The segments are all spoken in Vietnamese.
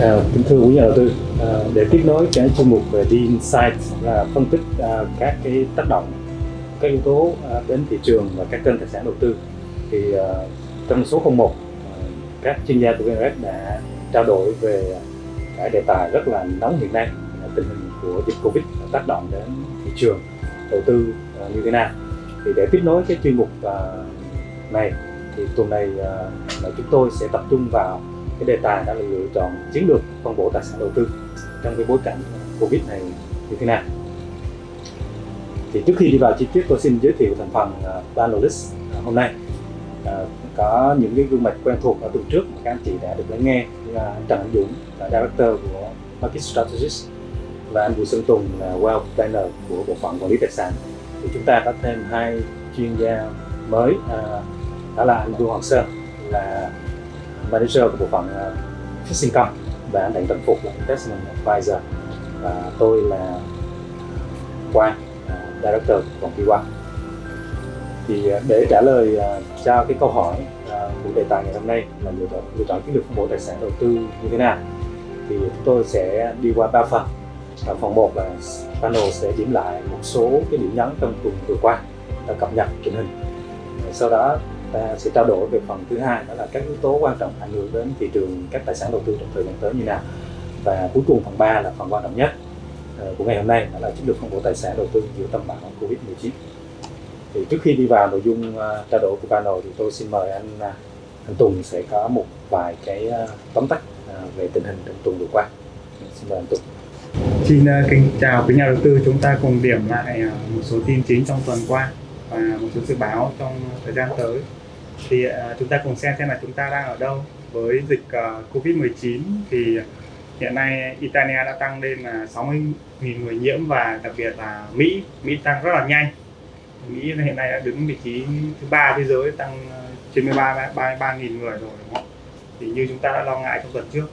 À, kính thưa quý nhà đầu tư, à, để tiếp nối cái chuyên mục về The Insight là phân tích à, các cái tác động, các yếu tố à, đến thị trường và các kênh tài sản đầu tư thì à, trong số 01 à, các chuyên gia của VNRS đã trao đổi về cái đề tài rất là nóng hiện nay là tình hình của dịch Covid tác động đến thị trường đầu tư à, như thế nào. Thì để tiếp nối cái chuyên mục à, này thì tuần này à, là chúng tôi sẽ tập trung vào cái đề tài đó là lựa chọn chiến lược phân bổ tài sản đầu tư trong cái bối cảnh Covid này như thế nào. Thì trước khi đi vào chi tiết tôi xin giới thiệu thành phần uh, panelist à, hôm nay. À, có những cái gương mặt quen thuộc ở tuần trước mà các anh chị đã được lắng nghe như là anh Trần Anh Dũng là director của Market Strategist và anh Bùi Xuân Tùng là Wealth Planner của bộ phận quản lý tài sản. Thì chúng ta có thêm hai chuyên gia mới à, đó là anh Vương Hoàng Sơn là manager của bộ phận ờ, fixed income và anh Đặng Tấn Phục là investment advisor và tôi là Quang ờ, director của công ty Quang. Thì ờ, để trả lời cho cái câu hỏi của đề tài ngày hôm nay là lựa chọn lựa chọn chiến lược phân bổ tài sản đầu tư như thế nào, thì chúng tôi sẽ đi qua ba phần. Ở phần 1 là panel sẽ điểm lại một số cái điểm nhấn trong tuần vừa qua và cập nhật tình hình. Sau đó ta sẽ trao đổi về phần thứ hai, đó là các yếu tố quan trọng ảnh hưởng đến thị trường các tài sản đầu tư trong thời gian tới như nào. Và cuối cùng phần 3 là phần quan trọng nhất ờ, của ngày hôm nay, đó là chiến lược phân bổ tài sản đầu tư giữa tâm bão Covid 19 thì trước khi đi vào nội dung ờ, trao đổi của panel thì tôi xin mời anh à, anh Tùng sẽ có một vài cái ờ, tóm tắt về tình hình trong tuần vừa qua. Xin mời anh Tùng. Xin kính chào quý nhà đầu tư. Chúng ta cùng điểm lại một số tin chính trong tuần qua và một số dự báo trong thời gian tới thì uh, chúng ta cùng xem xem là chúng ta đang ở đâu. Với dịch à, uh, Covid-19 thì hiện nay Italia đã tăng lên là 60.000 người nhiễm và đặc biệt là Mỹ. Mỹ tăng rất là nhanh. Mỹ hiện nay đã đứng vị trí thứ ba thế giới tăng à, trên 13 33 nghìn người rồi đúng không? Thì như chúng ta đã lo ngại trong tuần trước.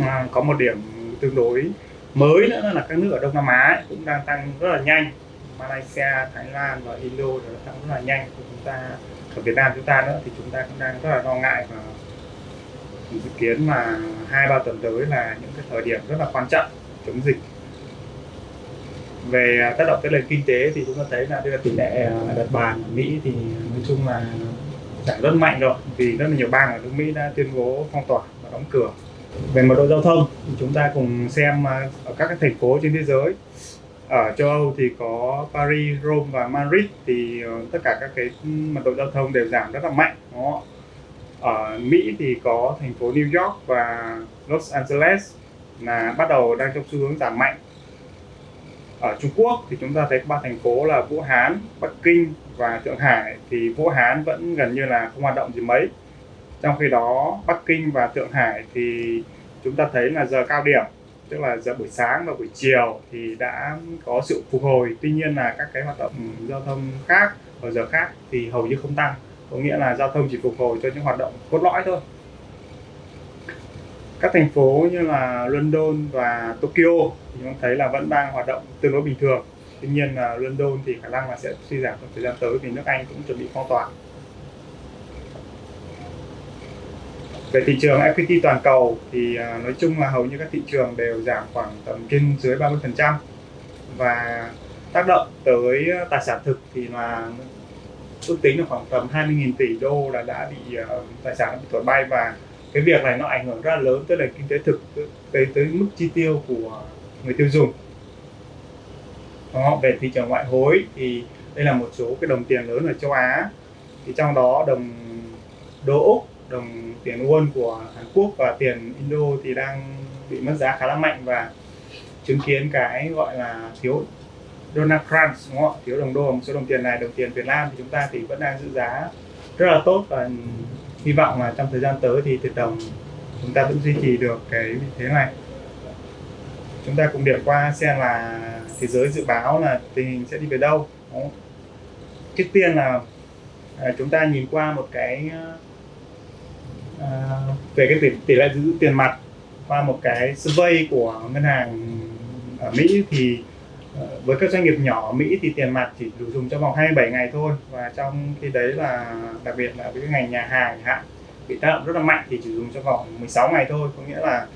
À, có một điểm tương đối mới nữa là các nước ở Đông Nam Á cũng đang tăng rất là nhanh. Malaysia, Thái Lan và Indo đều tăng rất là nhanh. Của chúng ta ở Việt Nam chúng ta nữa, thì chúng ta cũng đang rất là lo ngại và dự kiến là hai ba tuần tới là những cái thời điểm rất là quan trọng chống dịch. Về tác động tới nền kinh tế thì chúng ta thấy là đây là tỷ lệ à, đặt bàn ở Mỹ thì nói chung là giảm rất mạnh rồi, vì rất là nhiều bang ở nước Mỹ đã tuyên bố phong tỏa và đóng cửa. Về mật độ giao thông thì chúng ta cùng xem à, ở các cái thành phố trên thế giới ở châu Âu thì có Paris, Rome và Madrid thì ờ, tất cả các cái mật độ giao thông đều giảm rất là mạnh đó. ở Mỹ thì có thành phố New York và Los Angeles là bắt đầu đang trong xu hướng giảm mạnh. Ở Trung Quốc thì chúng ta thấy ba thành phố là Vũ Hán, Bắc Kinh và Thượng Hải. Thì Vũ Hán vẫn gần như là không hoạt động gì mấy. Trong khi đó Bắc Kinh và Thượng Hải thì chúng ta thấy là giờ cao điểm tức là giờ buổi sáng và buổi chiều thì đã có sự phục hồi. Tuy nhiên là các cái hoạt động giao thông khác ở giờ khác thì hầu như không tăng. Có nghĩa là giao thông chỉ phục hồi cho những hoạt động cốt lõi thôi. Các thành phố như là London và Tokyo thì chúng thấy là vẫn đang hoạt động tương đối bình thường. Tuy nhiên là London thì khả năng là sẽ suy giảm trong thời gian tới vì nước Anh cũng chuẩn bị phong tỏa. Về thị trường equity toàn cầu thì à, nói chung là hầu như các thị trường đều giảm khoảng tầm trên dưới 30% và tác động tới à, tài sản thực thì là ước tính là khoảng tầm 20.000 tỷ đô là đã bị à, tài sản bị thổi bay. Và cái việc này nó ảnh hưởng rất là lớn tới nền kinh tế thực tới tới mức chi tiêu của người tiêu dùng. Đó, về thị trường ngoại hối thì đây là một số cái đồng tiền lớn ở châu Á. Thì trong đó đồng đô Úc đồng tiền won của Hàn Quốc và tiền Indo thì đang bị mất giá khá là mạnh và chứng kiến cái gọi là thiếu Donald Trump, đúng không? thiếu đồng đô, một số đồng tiền này, đồng tiền Việt Nam thì chúng ta thì vẫn đang giữ giá rất là tốt và hy vọng là trong thời gian tới thì tiền đồng chúng ta vẫn duy trì được cái vị thế này chúng ta cùng điểm qua xem là thế giới dự báo là tình hình sẽ đi về đâu, đúng trước tiên là à, chúng ta nhìn qua một cái À, về cái tỷ, tỷ lệ giữ tiền mặt qua một cái survey của ngân hàng ở Mỹ thì ờ, với các doanh nghiệp nhỏ ở Mỹ thì tiền mặt chỉ đủ dùng trong vòng 27 ngày thôi. Và trong khi đấy là đặc biệt là với cái ngành nhà hàng hạn bị tác động rất là mạnh thì chỉ dùng trong vòng 16 ngày thôi. Có nghĩa là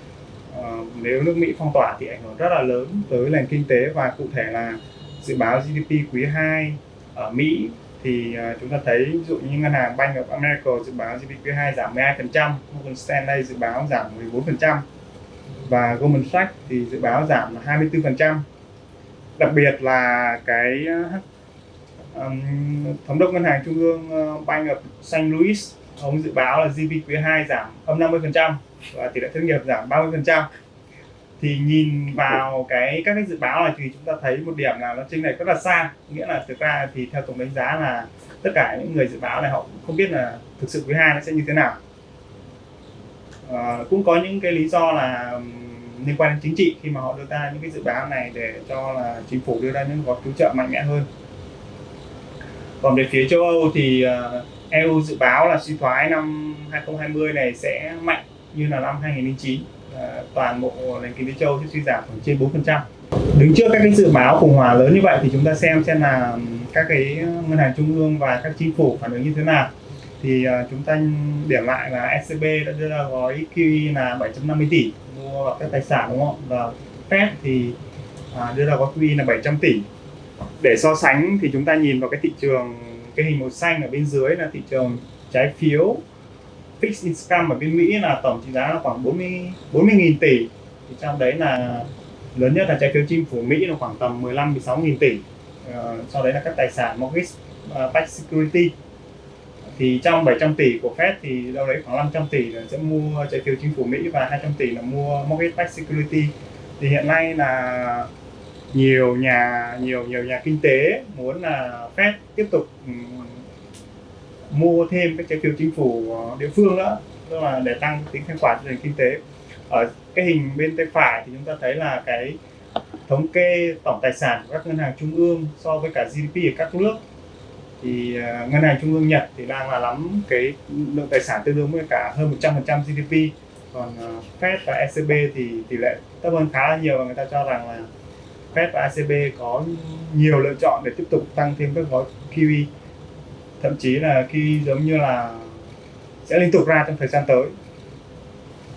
uh, nếu nước Mỹ phong tỏa thì ảnh hưởng rất là lớn tới nền kinh tế và cụ thể là dự báo GDP quý 2 ở Mỹ thì uh, chúng ta thấy ví dụ như ngân hàng Bank of America dự báo GDP quý 2 giảm 12%, Morgan Stanley dự báo giảm 14% và Goldman Sachs thì dự báo giảm 24%. Đặc biệt là cái um, thống đốc ngân hàng trung ương uh, Bank of St. Louis ông dự báo là GDP quý 2 giảm âm 50% và tỷ lệ thất nghiệp giảm 30% thì nhìn vào cái các cái dự báo này thì chúng ta thấy một điểm là nó chênh này rất là xa. Nghĩa là thực ra thì theo tổng đánh giá là tất cả những người dự báo này họ cũng không biết là thực sự quý hai nó sẽ như thế nào. À, cũng có những cái lý do là liên quan đến chính trị khi mà họ đưa ra những cái dự báo này để cho là chính phủ đưa ra những gói cứu trợ mạnh mẽ hơn. Còn về phía châu Âu thì ờ, EU dự báo là suy thoái năm 2020 này sẽ mạnh như là năm 2009 Ờ, toàn bộ nền kinh tế châu sẽ suy giảm khoảng trên 4%. Đứng trước các cái dự báo khủng hoảng lớn như vậy thì chúng ta xem xem là các cái ngân hàng trung ương và các chính phủ phản ứng như thế nào. Thì ờ, chúng ta điểm lại là SCB đã đưa ra gói QE là 750 tỷ mua các tài sản, đúng không? Và Fed thì à, đưa ra gói QE là 700 tỷ. Để so sánh thì chúng ta nhìn vào cái thị trường, cái hình màu xanh ở bên dưới là thị trường trái phiếu fixed income ở bên Mỹ là tổng trị giá là khoảng 40 40 nghìn tỷ. Thì trong đấy là lớn nhất là trái phiếu chính phủ Mỹ là khoảng tầm 15 16 nghìn tỷ. Uh, sau đấy là các tài sản mortgage ờ, uh, backed security. Thì trong 700 tỷ của Fed thì đâu đấy khoảng 500 tỷ là sẽ mua trái phiếu chính phủ Mỹ và 200 tỷ là mua mortgage backed security. Thì hiện nay là nhiều nhà nhiều nhiều nhà kinh tế muốn là Fed tiếp tục ừ, mua thêm các trái phiếu chính phủ ờ, địa phương nữa, tức là để tăng tính thanh khoản cho nền kinh tế. Ở cái hình bên tay phải thì chúng ta thấy là cái thống kê tổng tài sản của các ngân hàng trung ương so với cả GDP ở các nước. Thì ờ, ngân hàng trung ương Nhật thì đang là nắm cái lượng tài sản tương đương với cả hơn 100% GDP còn ờ, Fed và ECB thì tỷ lệ thấp hơn khá là nhiều và người ta cho rằng là Fed và ECB có nhiều lựa chọn để tiếp tục tăng thêm các gói QE thậm chí là khi giống như là sẽ liên tục ra trong thời gian tới.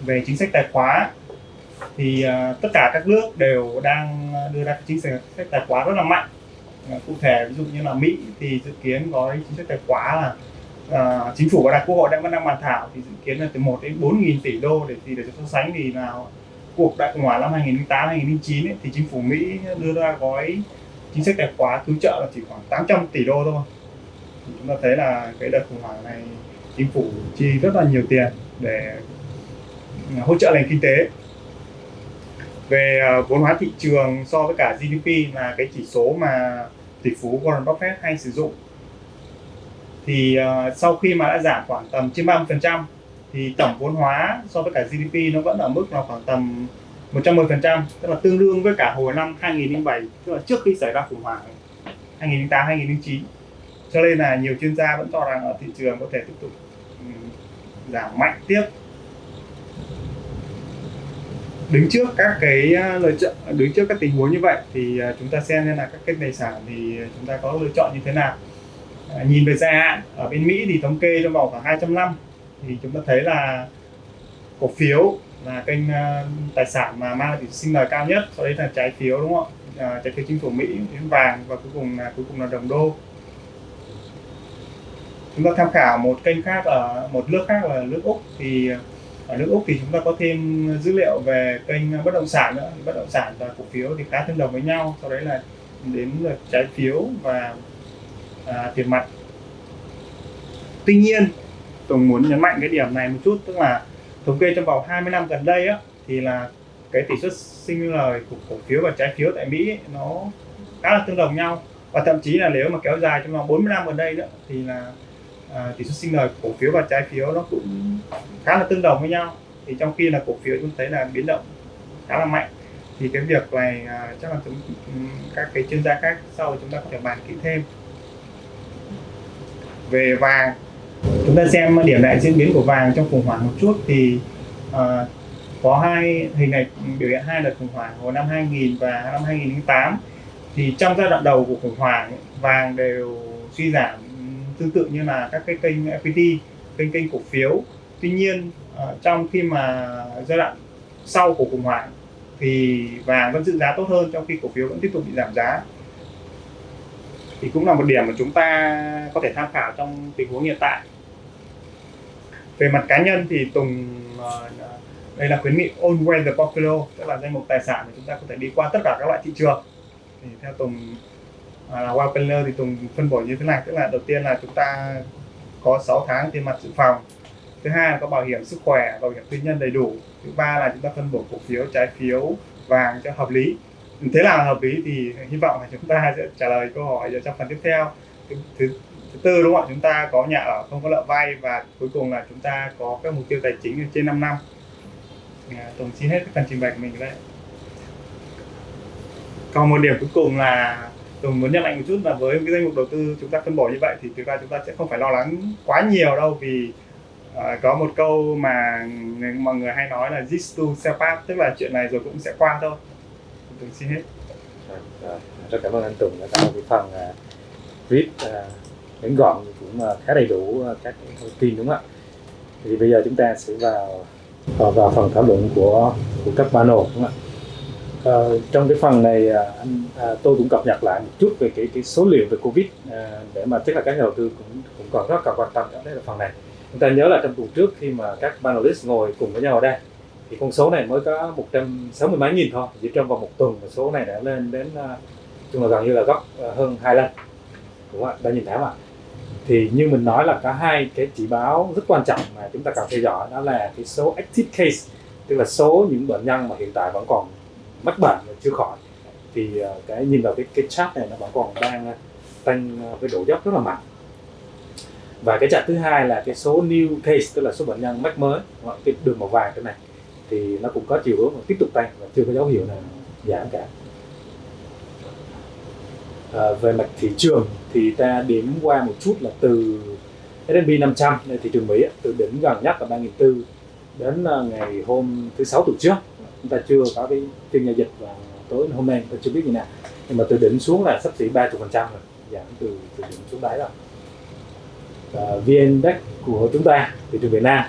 Về chính sách tài khóa thì uh, tất cả các nước đều đang đưa ra chính sách tài khóa rất là mạnh. Uh, cụ thể ví dụ như là Mỹ thì dự kiến có chính sách tài khóa là uh, chính phủ và đại quốc hội đang vẫn đang bàn thảo thì dự kiến là từ 1 đến 4 nghìn tỷ đô để thì để so sánh thì nào cuộc đại khủng hoảng năm 2008 2009 ấy, thì chính phủ Mỹ đưa ra gói chính sách tài khóa cứu trợ là chỉ khoảng 800 tỷ đô thôi chúng ta thấy là cái đợt khủng hoảng này chính phủ chi rất là nhiều tiền để à, hỗ trợ nền kinh tế. Về à, vốn hóa thị trường so với cả GDP là cái chỉ số mà tỷ phú Warren Buffett hay sử dụng. Thì uh, sau khi mà đã giảm khoảng tầm trên 30% thì tổng vốn hóa so với cả GDP nó vẫn ở mức là khoảng tầm 110% tức là tương đương với cả hồi năm 2007 tức là trước khi xảy ra khủng hoảng 2008 2009 cho nên là nhiều chuyên gia vẫn cho rằng ở thị trường có thể tiếp tục ừ, giảm mạnh tiếp. Đứng trước các cái ờ, lựa chọn đứng trước các tình huống như vậy thì ờ, chúng ta xem nên là các kênh tài sản thì chúng ta có lựa chọn như thế nào. À, nhìn về dài hạn ở bên Mỹ thì thống kê trong vòng khoảng 200 năm thì chúng ta thấy là cổ phiếu là kênh ờ, tài sản mà mang lại sinh lời cao nhất sau đấy là trái phiếu đúng không ạ? À, trái phiếu chính phủ Mỹ đến vàng và cuối cùng là cuối cùng là đồng đô chúng ta tham khảo một kênh khác ở một nước khác là nước úc. Thì ở nước úc thì chúng ta có thêm dữ liệu về kênh bất động sản nữa. Bất động sản và cổ phiếu thì khá tương đồng với nhau. Sau đấy là đến lượt trái phiếu và à, tiền mặt. Tuy nhiên tôi muốn nhấn mạnh cái điểm này một chút. Tức là thống kê trong vòng 20 năm gần đây á thì là cái tỷ suất sinh lời của cổ phiếu và trái phiếu tại Mỹ ấy, nó khá là tương đồng nhau. Và thậm chí là nếu mà kéo dài trong vòng 40 năm gần đây nữa thì là à, tỷ suất sinh lời cổ phiếu và trái phiếu nó cũng khá là tương đồng với nhau. Thì trong khi là cổ phiếu chúng thấy là biến động khá là mạnh thì cái việc này à, chắc là chúng, ừ, các cái chuyên gia khác sau chúng ta có thể bàn kỹ thêm. Về vàng chúng ta xem điểm lại diễn biến của vàng trong khủng hoảng một chút thì uh, có hai hình này biểu hiện hai đợt khủng hoảng hồi năm 2000 và năm 2008 thì trong giai đoạn đầu của khủng hoảng vàng đều suy giảm tương tự như là các cái kênh equity kênh kênh cổ phiếu. Tuy nhiên ờ, trong khi mà giai đoạn sau của khủng hoảng thì vàng vẫn giữ giá tốt hơn trong khi cổ phiếu vẫn tiếp tục bị giảm giá. Thì cũng là một điểm mà chúng ta có thể tham khảo trong tình huống hiện tại. Về mặt cá nhân thì Tùng ờ, đây là khuyến nghị all weather portfolio, tức là danh mục tài sản mà chúng ta có thể đi qua tất cả các loại thị trường. Thì theo Tùng à, là uh, thì Tùng phân bổ như thế này tức là đầu tiên là chúng ta có 6 tháng tiền mặt dự phòng. Thứ hai là có bảo hiểm sức khỏe bảo hiểm tư nhân đầy đủ. Thứ ba là chúng ta phân bổ cổ phiếu trái phiếu vàng cho hợp lý. Thế là hợp lý thì hy vọng là chúng ta sẽ trả lời câu hỏi trong phần tiếp theo. Thứ, thứ, thứ tư đúng không ạ? Chúng ta có nhà ở không có nợ vay và cuối cùng là chúng ta có các mục tiêu tài chính trên 5 năm. À, tổng xin hết phần trình bày của mình đây còn một điểm cuối cùng là tôi muốn nhắc lại một chút là với cái danh mục đầu tư chúng ta phân bổ như vậy thì thực ra chúng ta sẽ không phải lo lắng quá nhiều đâu vì uh, có một câu mà mọi người hay nói là this to self up tức là chuyện này rồi cũng sẽ qua thôi. Tùng xin hết. Rồi, rất cảm ơn anh Tùng đã tạo cái phần uh, viết uh, ngắn gọn cũng uh, khá đầy đủ uh, các thông tin đúng không ạ? Thì bây giờ chúng ta sẽ vào vào, vào phần thảo luận của của các panel đúng không ạ? À, trong cái phần này à, anh à, tôi cũng cập nhật lại một chút về cái cái số liệu về covid à, để mà tức là các nhà đầu tư cũng cũng còn rất là quan tâm đấy là phần này. Chúng ta nhớ là trong tuần trước khi mà các panelist ngồi cùng với nhau ở đây thì con số này mới có 160 mấy nghìn thôi chỉ trong vòng một tuần mà số này đã lên đến à, chung là gần như là gấp à, hơn hai lần. Đúng không ạ? Đã nhìn thấy mà thì như mình nói là có hai cái chỉ báo rất quan trọng mà chúng ta cần theo dõi đó là cái số active case tức là số những bệnh nhân mà hiện tại vẫn còn mắc bệnh là chưa khỏi. Thì ờ, cái nhìn vào cái cái chart này nó vẫn còn đang ờ, tăng ờ, với độ dốc rất là mạnh. Và cái chart thứ hai là cái số new case tức là số bệnh nhân mắc mới cái đường màu vàng cái này thì nó cũng có chiều hướng tiếp tục tăng và chưa có dấu hiệu nào giảm cả. À, về mặt thị trường thì ta điểm qua một chút là từ S&P 500 thị trường Mỹ từ đỉnh gần nhất là 3.400 đến ngày hôm thứ sáu tuần trước chúng ta chưa có cái phiên giao dịch và tối hôm nay tôi chưa biết gì nào. Nhưng mà từ đỉnh xuống là sắp xỉ 30 phần trăm rồi giảm từ, từ đỉnh xuống đáy rồi. Và VN Index của chúng ta thị trường Việt Nam.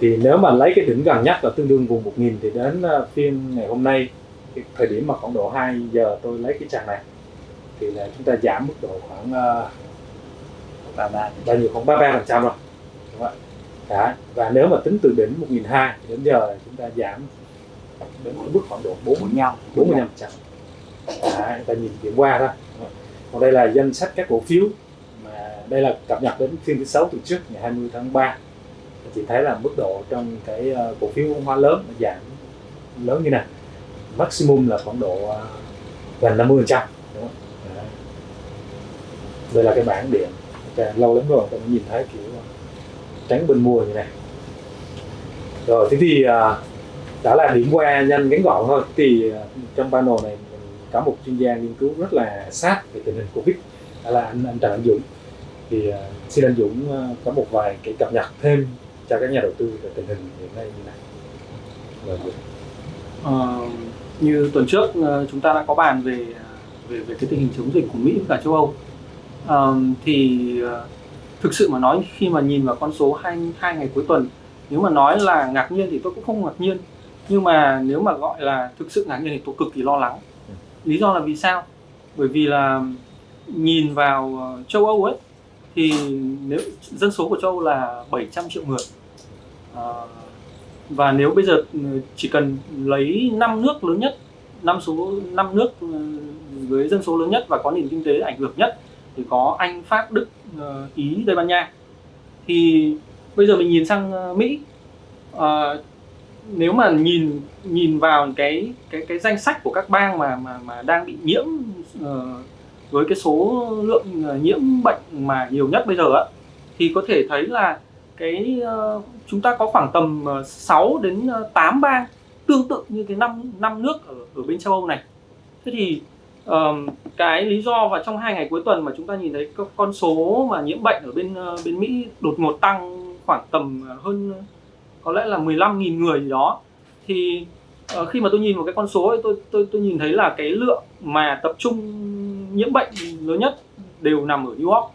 Thì nếu mà lấy cái đỉnh gần nhất là tương đương vùng 1000 thì đến ờ, phiên ngày hôm nay cái thời điểm mà khoảng độ 2 giờ tôi lấy cái chart này thì là chúng ta giảm mức độ khoảng là bao nhiêu? Khoảng 33 phần trăm rồi. Đúng không ạ? Và nếu mà tính từ đỉnh 1002 đến giờ chúng ta giảm đến mức khoảng độ 40 nhau. 45 phần trăm Đấy, ta nhìn điểm qua thôi còn đây là danh sách các cổ phiếu mà đây là cập nhật đến phiên thứ sáu tuần trước ngày 20 tháng 3 chị thấy là mức độ trong cái ờ, cổ phiếu hóa lớn nó giảm lớn như này. Maximum là khoảng độ ờ, gần 50 phần trăm. Đây là cái bảng điện. Okay, lâu lắm rồi tôi mới nhìn thấy kiểu tránh bên mua như này. Rồi thế thì đã là điểm qua nhanh ngắn gọn thôi. Thì à, trong panel này mình có một chuyên gia nghiên cứu rất là sát về tình hình covid đó là anh anh Trần Anh Dũng. Thì uh, xin anh Dũng uh, có một vài cái cập nhật thêm cho các nhà đầu tư về tình hình hiện nay như này. Vâng. ờ, như tuần trước ờ, chúng ta đã có bàn về về về cái tình hình chống dịch của Mỹ và châu Âu. Ờ, thì thực sự mà nói khi mà nhìn vào con số hai hai ngày cuối tuần nếu mà nói là ngạc nhiên thì tôi cũng không ngạc nhiên nhưng mà nếu mà gọi là thực sự ngạc nhiên thì tôi cực kỳ lo lắng. Lý do là vì sao? Bởi vì là nhìn vào ờ, châu Âu ấy thì nếu dân số của châu Âu là 700 triệu người. À, và nếu bây giờ ừ, chỉ cần lấy năm nước lớn nhất năm số năm nước ừ, với dân số lớn nhất và có nền kinh tế ảnh hưởng nhất thì có Anh, Pháp, Đức, ờ, Ý, Tây Ban Nha. Thì bây giờ mình nhìn sang Mỹ à, nếu mà nhìn nhìn vào cái cái cái danh sách của các bang mà mà mà đang bị nhiễm uh, với cái số lượng ờ, nhiễm bệnh mà nhiều nhất bây giờ á thì có thể thấy là cái uh, chúng ta có khoảng tầm uh, 6 đến uh, 8 bang tương tự như cái năm năm nước ở ở bên châu Âu này. Thế thì uh, cái lý do và trong hai ngày cuối tuần mà chúng ta nhìn thấy con số mà nhiễm bệnh ở bên uh, bên Mỹ đột ngột tăng khoảng tầm hơn có lẽ là 15.000 người gì đó. Thì uh, khi mà tôi nhìn vào cái con số ấy, tôi tôi tôi nhìn thấy là cái lượng mà tập trung nhiễm bệnh lớn nhất đều nằm ở New York.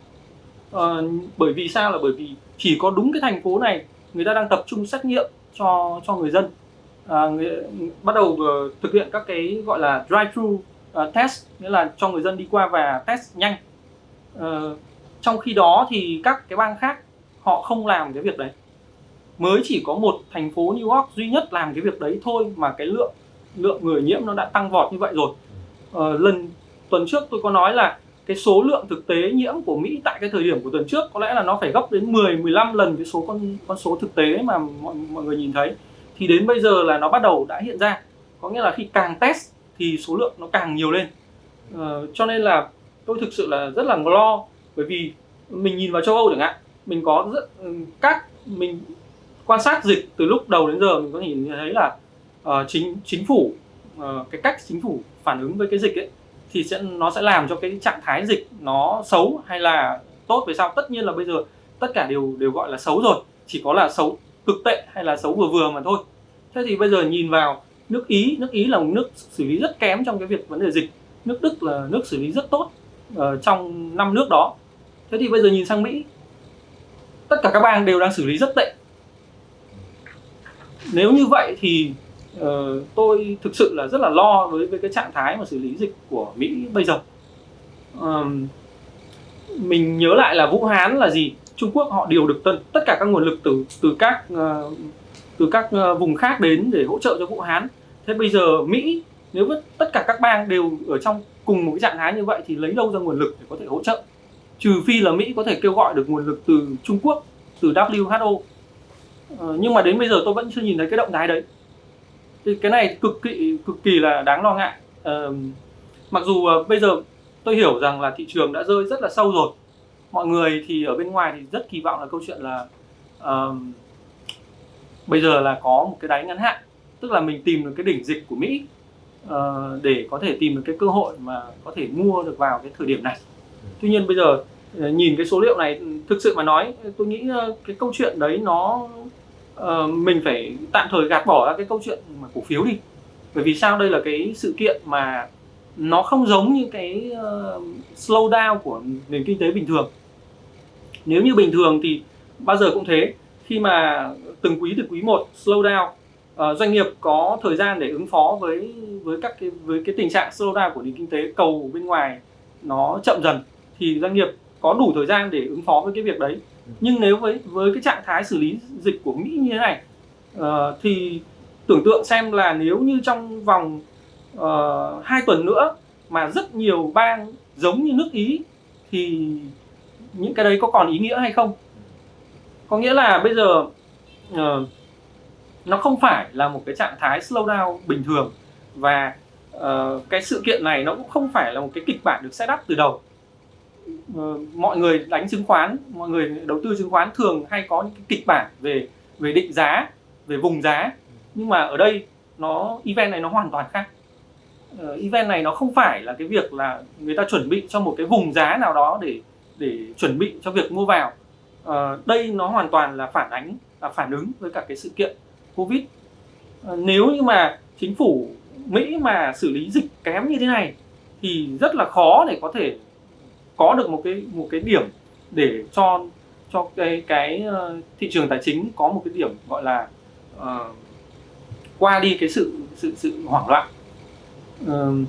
Uh, bởi vì sao? Là bởi vì chỉ có đúng cái thành phố này người ta đang tập trung xét nghiệm cho cho người dân. À, người, bắt đầu uh, thực hiện các cái gọi là drive thru uh, ờ, test nghĩa là cho người dân đi qua và test nhanh. Uh, trong khi đó thì các cái bang khác họ không làm cái việc đấy mới chỉ có một thành phố New York duy nhất làm cái việc đấy thôi mà cái lượng lượng người nhiễm nó đã tăng vọt như vậy rồi. Ờ, lần tuần trước tôi có nói là cái số lượng thực tế nhiễm của Mỹ tại cái thời điểm của tuần trước có lẽ là nó phải gấp đến 10 15 lần cái số con con số thực tế mà mọi, mọi người nhìn thấy. Thì đến bây giờ là nó bắt đầu đã hiện ra. Có nghĩa là khi càng test thì số lượng nó càng nhiều lên. Ờ, cho nên là tôi thực sự là rất là lo bởi vì mình nhìn vào châu Âu chẳng hạn mình có rất các mình quan sát dịch từ lúc đầu đến giờ mình có nhìn thấy là uh, chính chính phủ uh, cái cách chính phủ phản ứng với cái dịch ấy thì sẽ nó sẽ làm cho cái trạng thái dịch nó xấu hay là tốt về sau. Tất nhiên là bây giờ tất cả đều đều gọi là xấu rồi chỉ có là xấu cực tệ hay là xấu vừa vừa mà thôi. Thế thì bây giờ nhìn vào nước ý nước ý là một nước xử lý rất kém trong cái việc vấn đề dịch. Nước đức là nước xử lý rất tốt uh, trong năm nước đó. Thế thì bây giờ nhìn sang mỹ tất cả các bang đều đang xử lý rất tệ nếu như vậy thì uh, tôi thực sự là rất là lo với với cái trạng thái mà xử lý dịch của mỹ bây giờ. Um, mình nhớ lại là vũ hán là gì? Trung quốc họ điều được tân tất cả các nguồn lực từ từ các uh, từ các uh, vùng khác đến để hỗ trợ cho vũ hán. Thế bây giờ mỹ nếu tất cả các bang đều ở trong cùng một cái trạng thái như vậy thì lấy đâu ra nguồn lực để có thể hỗ trợ? Trừ phi là mỹ có thể kêu gọi được nguồn lực từ trung quốc từ who ờ, nhưng mà đến bây giờ tôi vẫn chưa nhìn thấy cái động thái đấy. Thì cái này cực kỳ cực kỳ là đáng lo ngại. Ờ, mặc dù uh, bây giờ tôi hiểu rằng là thị trường đã rơi rất là sâu rồi. Mọi người thì ở bên ngoài thì rất kỳ vọng là câu chuyện là uh, bây giờ là có một cái đáy ngắn hạn. Tức là mình tìm được cái đỉnh dịch của Mỹ uh, để có thể tìm được cái cơ hội mà có thể mua được vào cái thời điểm này. Tuy nhiên bây giờ nhìn cái số liệu này thực sự mà nói tôi nghĩ cái câu chuyện đấy nó uh, mình phải tạm thời gạt bỏ ra cái câu chuyện mà cổ phiếu đi. Bởi vì sao? Đây là cái sự kiện mà nó không giống như cái uh, slowdown của nền kinh tế bình thường. Nếu như bình thường thì bao giờ cũng thế. Khi mà từng quý từ quý 1 slowdown, uh, doanh nghiệp có thời gian để ứng phó với với các cái với cái tình trạng slowdown của nền kinh tế cầu bên ngoài nó chậm dần thì doanh nghiệp có đủ thời gian để ứng phó với cái việc đấy nhưng nếu với với cái trạng thái xử lý dịch của Mỹ như thế này uh, thì tưởng tượng xem là nếu như trong vòng ờ, uh, 2 tuần nữa mà rất nhiều bang giống như nước Ý thì những cái đấy có còn ý nghĩa hay không? Có nghĩa là bây giờ uh, nó không phải là một cái trạng thái slow down bình thường và uh, cái sự kiện này nó cũng không phải là một cái kịch bản được set up từ đầu. Ờ, mọi người đánh chứng khoán mọi người đầu tư chứng khoán thường hay có những cái kịch bản về về định giá về vùng giá. Nhưng mà ở đây nó event này nó hoàn toàn khác. Uh, event này nó không phải là cái việc là người ta chuẩn bị cho một cái vùng giá nào đó để để chuẩn bị cho việc mua vào. Uh, đây nó hoàn toàn là phản ánh là phản ứng với cả cái sự kiện covid. Uh, nếu như mà chính phủ mỹ mà xử lý dịch kém như thế này thì rất là khó để có thể có được một cái một cái điểm để cho cho cái cái ờ, thị trường tài chính có một cái điểm gọi là uh, qua đi cái sự sự sự hoảng loạn uh,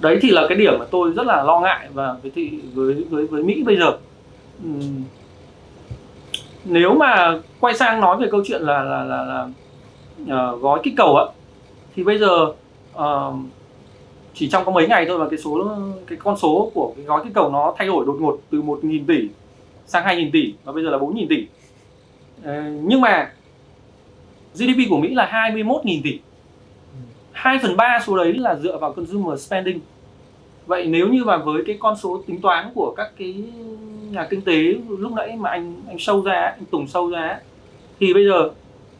đấy thì là cái điểm mà tôi rất là lo ngại và với thị với với với Mỹ bây giờ uhm. nếu mà quay sang nói về câu chuyện là là là, là uh, gói kích cầu á thì bây giờ uh, chỉ trong có mấy ngày thôi mà cái số cái con số của cái gói kích cầu nó thay đổi đột ngột từ 1.000 tỷ sang 2.000 tỷ và bây giờ là 4.000 tỷ. Ờ, nhưng mà GDP của Mỹ là 21.000 tỷ. 2 phần 3 số đấy là dựa vào consumer spending. Vậy nếu như mà với cái con số tính toán của các cái nhà kinh tế lúc nãy mà anh anh sâu ra anh Tùng sâu ra thì bây giờ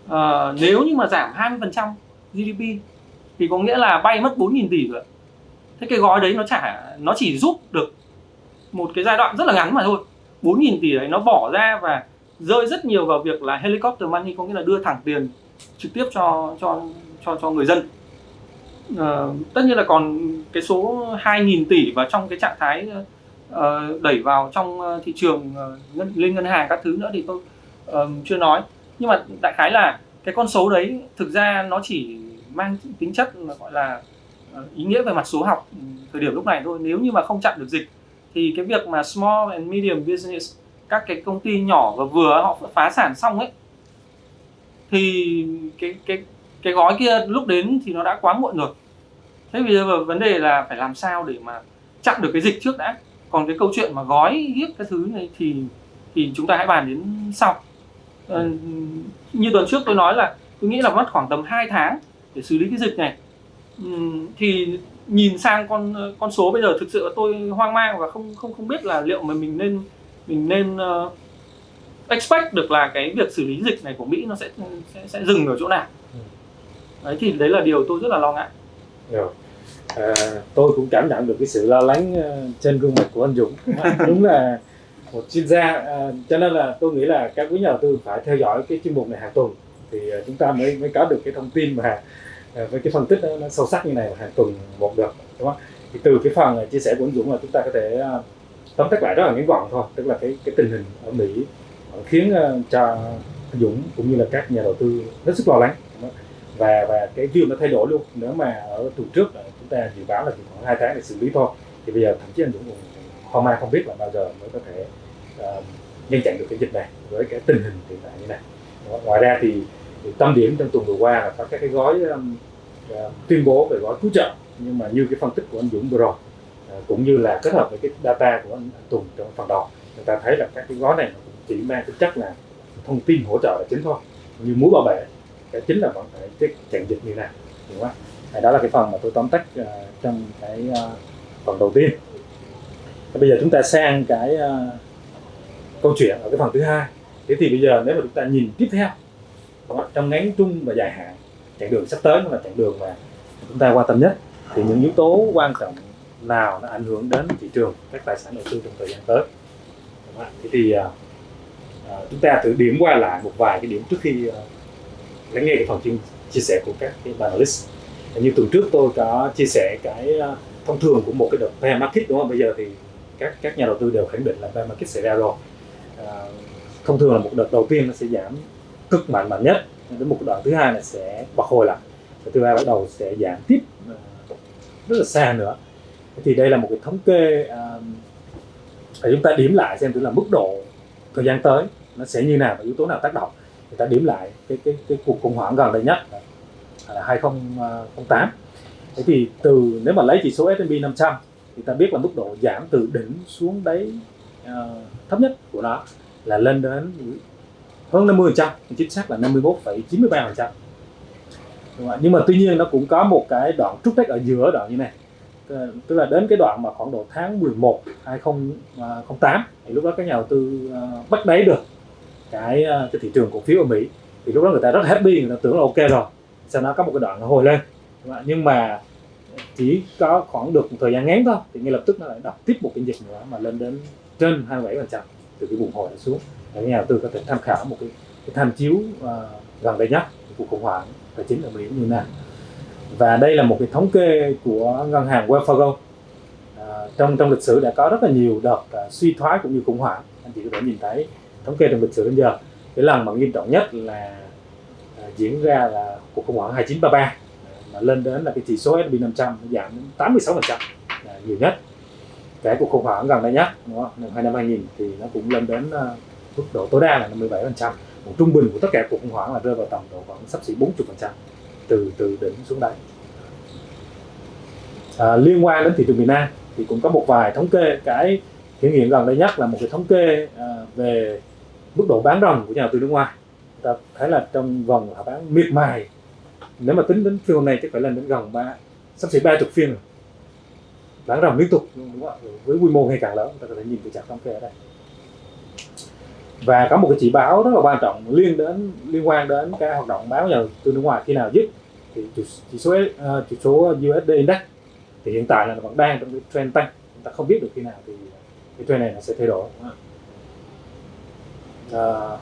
uh, nếu như mà giảm 20% GDP thì có nghĩa là bay mất 4.000 tỷ rồi thế cái gói đấy nó trả nó chỉ giúp được một cái giai đoạn rất là ngắn mà thôi. 4.000 tỷ đấy nó bỏ ra và rơi rất nhiều vào việc là helicopter money có nghĩa là đưa thẳng tiền trực tiếp cho cho cho cho người dân. À, tất nhiên là còn cái số 2.000 tỷ và trong cái trạng thái uh, đẩy vào trong ờ, thị trường uh, ngân, lên ngân hàng các thứ nữa thì tôi uh, chưa nói. Nhưng mà đại khái là cái con số đấy thực ra nó chỉ mang tính chất là gọi là Ờ, ý nghĩa về mặt số học ừ, thời điểm lúc này thôi. Nếu như mà không chặn được dịch thì cái việc mà small and medium business các cái công ty nhỏ và vừa họ phá sản xong ấy thì cái cái cái gói kia lúc đến thì nó đã quá muộn rồi. Thế bây giờ vấn đề là phải làm sao để mà chặn được cái dịch trước đã. Còn cái câu chuyện mà gói hiếp cái thứ này thì thì chúng ta hãy bàn đến sau. Ờ, như tuần trước tôi nói là tôi nghĩ là mất khoảng tầm 2 tháng để xử lý cái dịch này thì nhìn sang con con số bây giờ thực sự là tôi hoang mang và không không không biết là liệu mà mình nên mình nên uh, expect được là cái việc xử lý dịch này của Mỹ nó sẽ sẽ, sẽ dừng ở chỗ nào. Đấy thì đấy là điều tôi rất là lo ngại. Rồi. À, tôi cũng cảm nhận được cái sự lo lắng ờ, trên gương mặt của anh Dũng. Đúng là một chuyên gia à, cho nên là tôi nghĩ là các quý nhà đầu tư phải theo dõi cái chuyên mục này hàng tuần. Thì chúng ta mới mới có được cái thông tin mà Ờ, với cái phân tích nó, nó sâu sắc như này hàng tuần một được đúng không? Thì từ cái phần ờ, chia sẻ của anh Dũng là chúng ta có thể tóm tắt lại rất là ngắn gọn thôi tức là cái cái tình hình ở Mỹ khiến cho anh Dũng cũng như là các nhà đầu tư hết sức lo lắng và và cái view nó thay đổi luôn. Nếu mà ở tuần trước chúng ta dự báo là chỉ khoảng hai tháng để xử lý thôi thì bây giờ thậm chí anh Dũng cũng hoang mang không biết là bao giờ mới có thể uh, ngăn chặn được cái dịch này với cái tình hình hiện tại như này. Đó. ngoài ra thì, thì tâm điểm trong tuần vừa qua là có các cái gói uh, tuyên bố về gói cứu trợ. Nhưng mà như cái phân tích của anh Dũng vừa rồi uh, cũng như là kết hợp với cái data của anh, anh Tùng trong phần đầu người ta thấy là các cái gói này cũng chỉ mang tính chất là thông tin hỗ trợ là chính thôi. Như muối bảo vệ cái chính là vẫn phải cái chặn dịch như nào đúng không à, đó là cái phần mà tôi tóm tắt uh, trong cái uh, phần đầu tiên. Và bây giờ chúng ta sang cái uh, câu chuyện ở cái phần thứ hai. Thế thì bây giờ nếu mà chúng ta nhìn tiếp theo? Trong ngắn trung và dài hạn. Chặng đường sắp tới là chặng đường mà chúng ta quan tâm nhất. Thì những yếu tố quan trọng nào nó ảnh hưởng đến thị trường các tài sản đầu tư trong thời gian tới? Thế thì uh, chúng ta thử điểm qua lại một vài cái điểm trước khi uh, lắng nghe cái phần chia, chia sẻ của các cái panelist. Như tuần trước tôi có chia sẻ cái thông thường của một cái đợt bear market đúng không? Bây giờ thì các các nhà đầu tư đều khẳng định là bear market xảy ra rồi. À, thông thường là một đợt đầu tiên nó sẽ giảm cực mạnh mạnh nhất. Đến một đoạn thứ hai là sẽ bật hồi lại. Và thứ hai bắt đầu sẽ giảm tiếp ờ, rất là xa nữa. Thì đây là một cái thống kê để chúng ta điểm lại xem thử là mức độ thời gian tới nó sẽ như nào và yếu tố nào tác động. Người ta điểm lại cái cái cái cuộc khủng hoảng gần đây nhất ờ, là 2008 ờ, thế thì từ nếu mà lấy chỉ số S&P 500 thì ta biết là mức độ giảm từ đỉnh xuống đáy uh, thấp nhất của nó là lên đến hơn 50 trăm chính xác là 51,93 phần trăm. Nhưng mà tuy nhiên nó cũng có một cái đoạn trúc tách ở giữa đoạn như này. Tức là đến cái đoạn mà khoảng độ tháng 11 2008 à, thì lúc đó các nhà đầu tư à, bắt đáy được cái à, cái thị trường cổ phiếu ở Mỹ. Thì lúc đó người ta rất happy người ta tưởng là ok rồi. Sau đó có một cái đoạn nó hồi lên. Nhưng mà chỉ có khoảng được một thời gian ngắn thôi thì ngay lập tức nó lại đập tiếp một cái dịch nữa mà lên đến trên 27 phần trăm từ cái vùng hồi nó xuống nhà đầu tư có thể tham khảo một cái, cái tham chiếu uh, gần đây nhất cuộc khủng hoảng tài chính ở Mỹ như nào. Và đây là một cái thống kê của ngân hàng Wells Fargo. À, trong trong lịch sử đã có rất là nhiều đợt uh, suy thoái cũng như khủng hoảng. Anh chị có thể nhìn thấy thống kê trong lịch sử đến giờ. Cái lần mà nghiêm trọng nhất là à, diễn ra là cuộc khủng hoảng 2933 à, mà lên đến là cái chỉ số S&P 500 giảm đến 86 phần trăm nhiều nhất. Cái cuộc khủng hoảng gần đây nhất đúng không? năm 2000 thì nó cũng lên đến mức độ tối đa là 57 phần trăm. Một trung bình của tất cả cuộc khủng hoảng là rơi vào tầm độ khoảng sắp xỉ 40 phần trăm từ từ đỉnh xuống đáy. À, liên quan đến thị trường miền Nam thì cũng có một vài thống kê cái hiện hiện gần đây nhất là một cái thống kê à, về mức độ bán ròng của nhà đầu tư nước ngoài. Ta thấy là trong vòng họ bán miệt mài. Nếu mà tính đến phiên hôm nay chắc phải lên đến gần ba sắp xỉ ba chục phiên rồi. Bán ròng liên tục đúng không? với quy mô ngày càng lớn ta có thể nhìn từ chart thống kê ở đây và có một cái chỉ báo rất là quan trọng liên đến liên quan đến cái hoạt động báo nhà đầu tư nước ngoài khi nào dứt. Thì chỉ, số chỉ số ờ, USD index thì hiện tại là vẫn đang trong cái trend tăng. Chúng ta không biết được khi nào thì cái trend này nó sẽ thay đổi. À,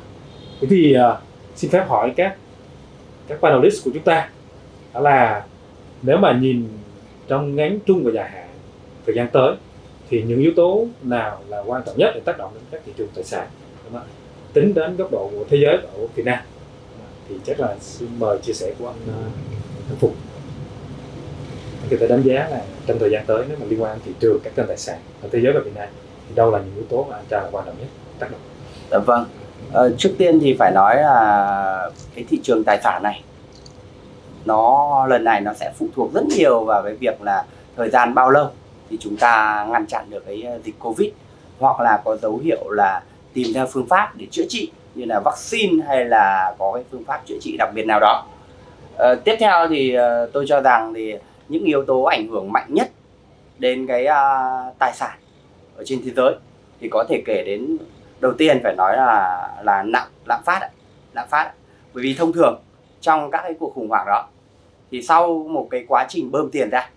thế thì uh, xin phép hỏi các các panelist của chúng ta. Đó là nếu mà nhìn trong ngắn trung và dài hạn thời gian tới thì những yếu tố nào là quan trọng nhất để tác động đến các thị trường tài sản? Vâng đúng không? tính đến góc độ của thế giới ở Việt Nam thì chắc là xin mời chia sẻ của anh, ờ, anh Phục người ta đánh giá là trong thời gian tới nếu mà liên quan đến thị trường các kênh tài sản ở thế giới và Việt Nam thì đâu là những yếu tố mà anh cho là quan trọng nhất tác động Dạ vâng. Ờ, trước tiên thì phải nói là cái thị trường tài sản này nó lần này nó sẽ phụ thuộc rất nhiều vào cái việc là thời gian bao lâu thì chúng ta ngăn chặn được cái dịch Covid hoặc là có dấu hiệu là tìm ra phương pháp để chữa trị như là vaccine hay là có cái phương pháp chữa trị đặc biệt nào đó. Ờ, tiếp theo thì ờ, tôi cho rằng thì những yếu tố ảnh hưởng mạnh nhất đến cái à, tài sản ở trên thế giới thì có thể kể đến đầu tiên phải nói là là lạm lạm phát lạm phát bởi vì thông thường trong các cái cuộc khủng hoảng đó thì sau một cái quá trình bơm tiền ra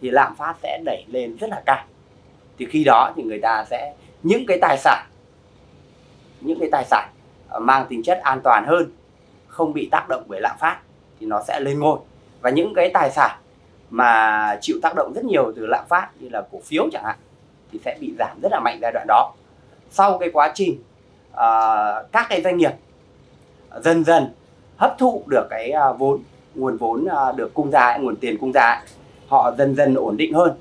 thì lạm phát sẽ đẩy lên rất là cao thì khi đó thì người ta sẽ những cái tài sản những cái tài sản ờ, mang tính chất an toàn hơn không bị tác động bởi lạm phát thì nó sẽ lên ngôi. Và những cái tài sản mà chịu tác động rất nhiều từ lạm phát như là cổ phiếu chẳng hạn thì sẽ bị giảm rất là mạnh giai đoạn đó. Sau cái quá trình uh, các cái doanh nghiệp dần dần hấp thụ được cái uh, vốn nguồn vốn uh, được cung ra nguồn tiền cung ra họ dần dần ổn định hơn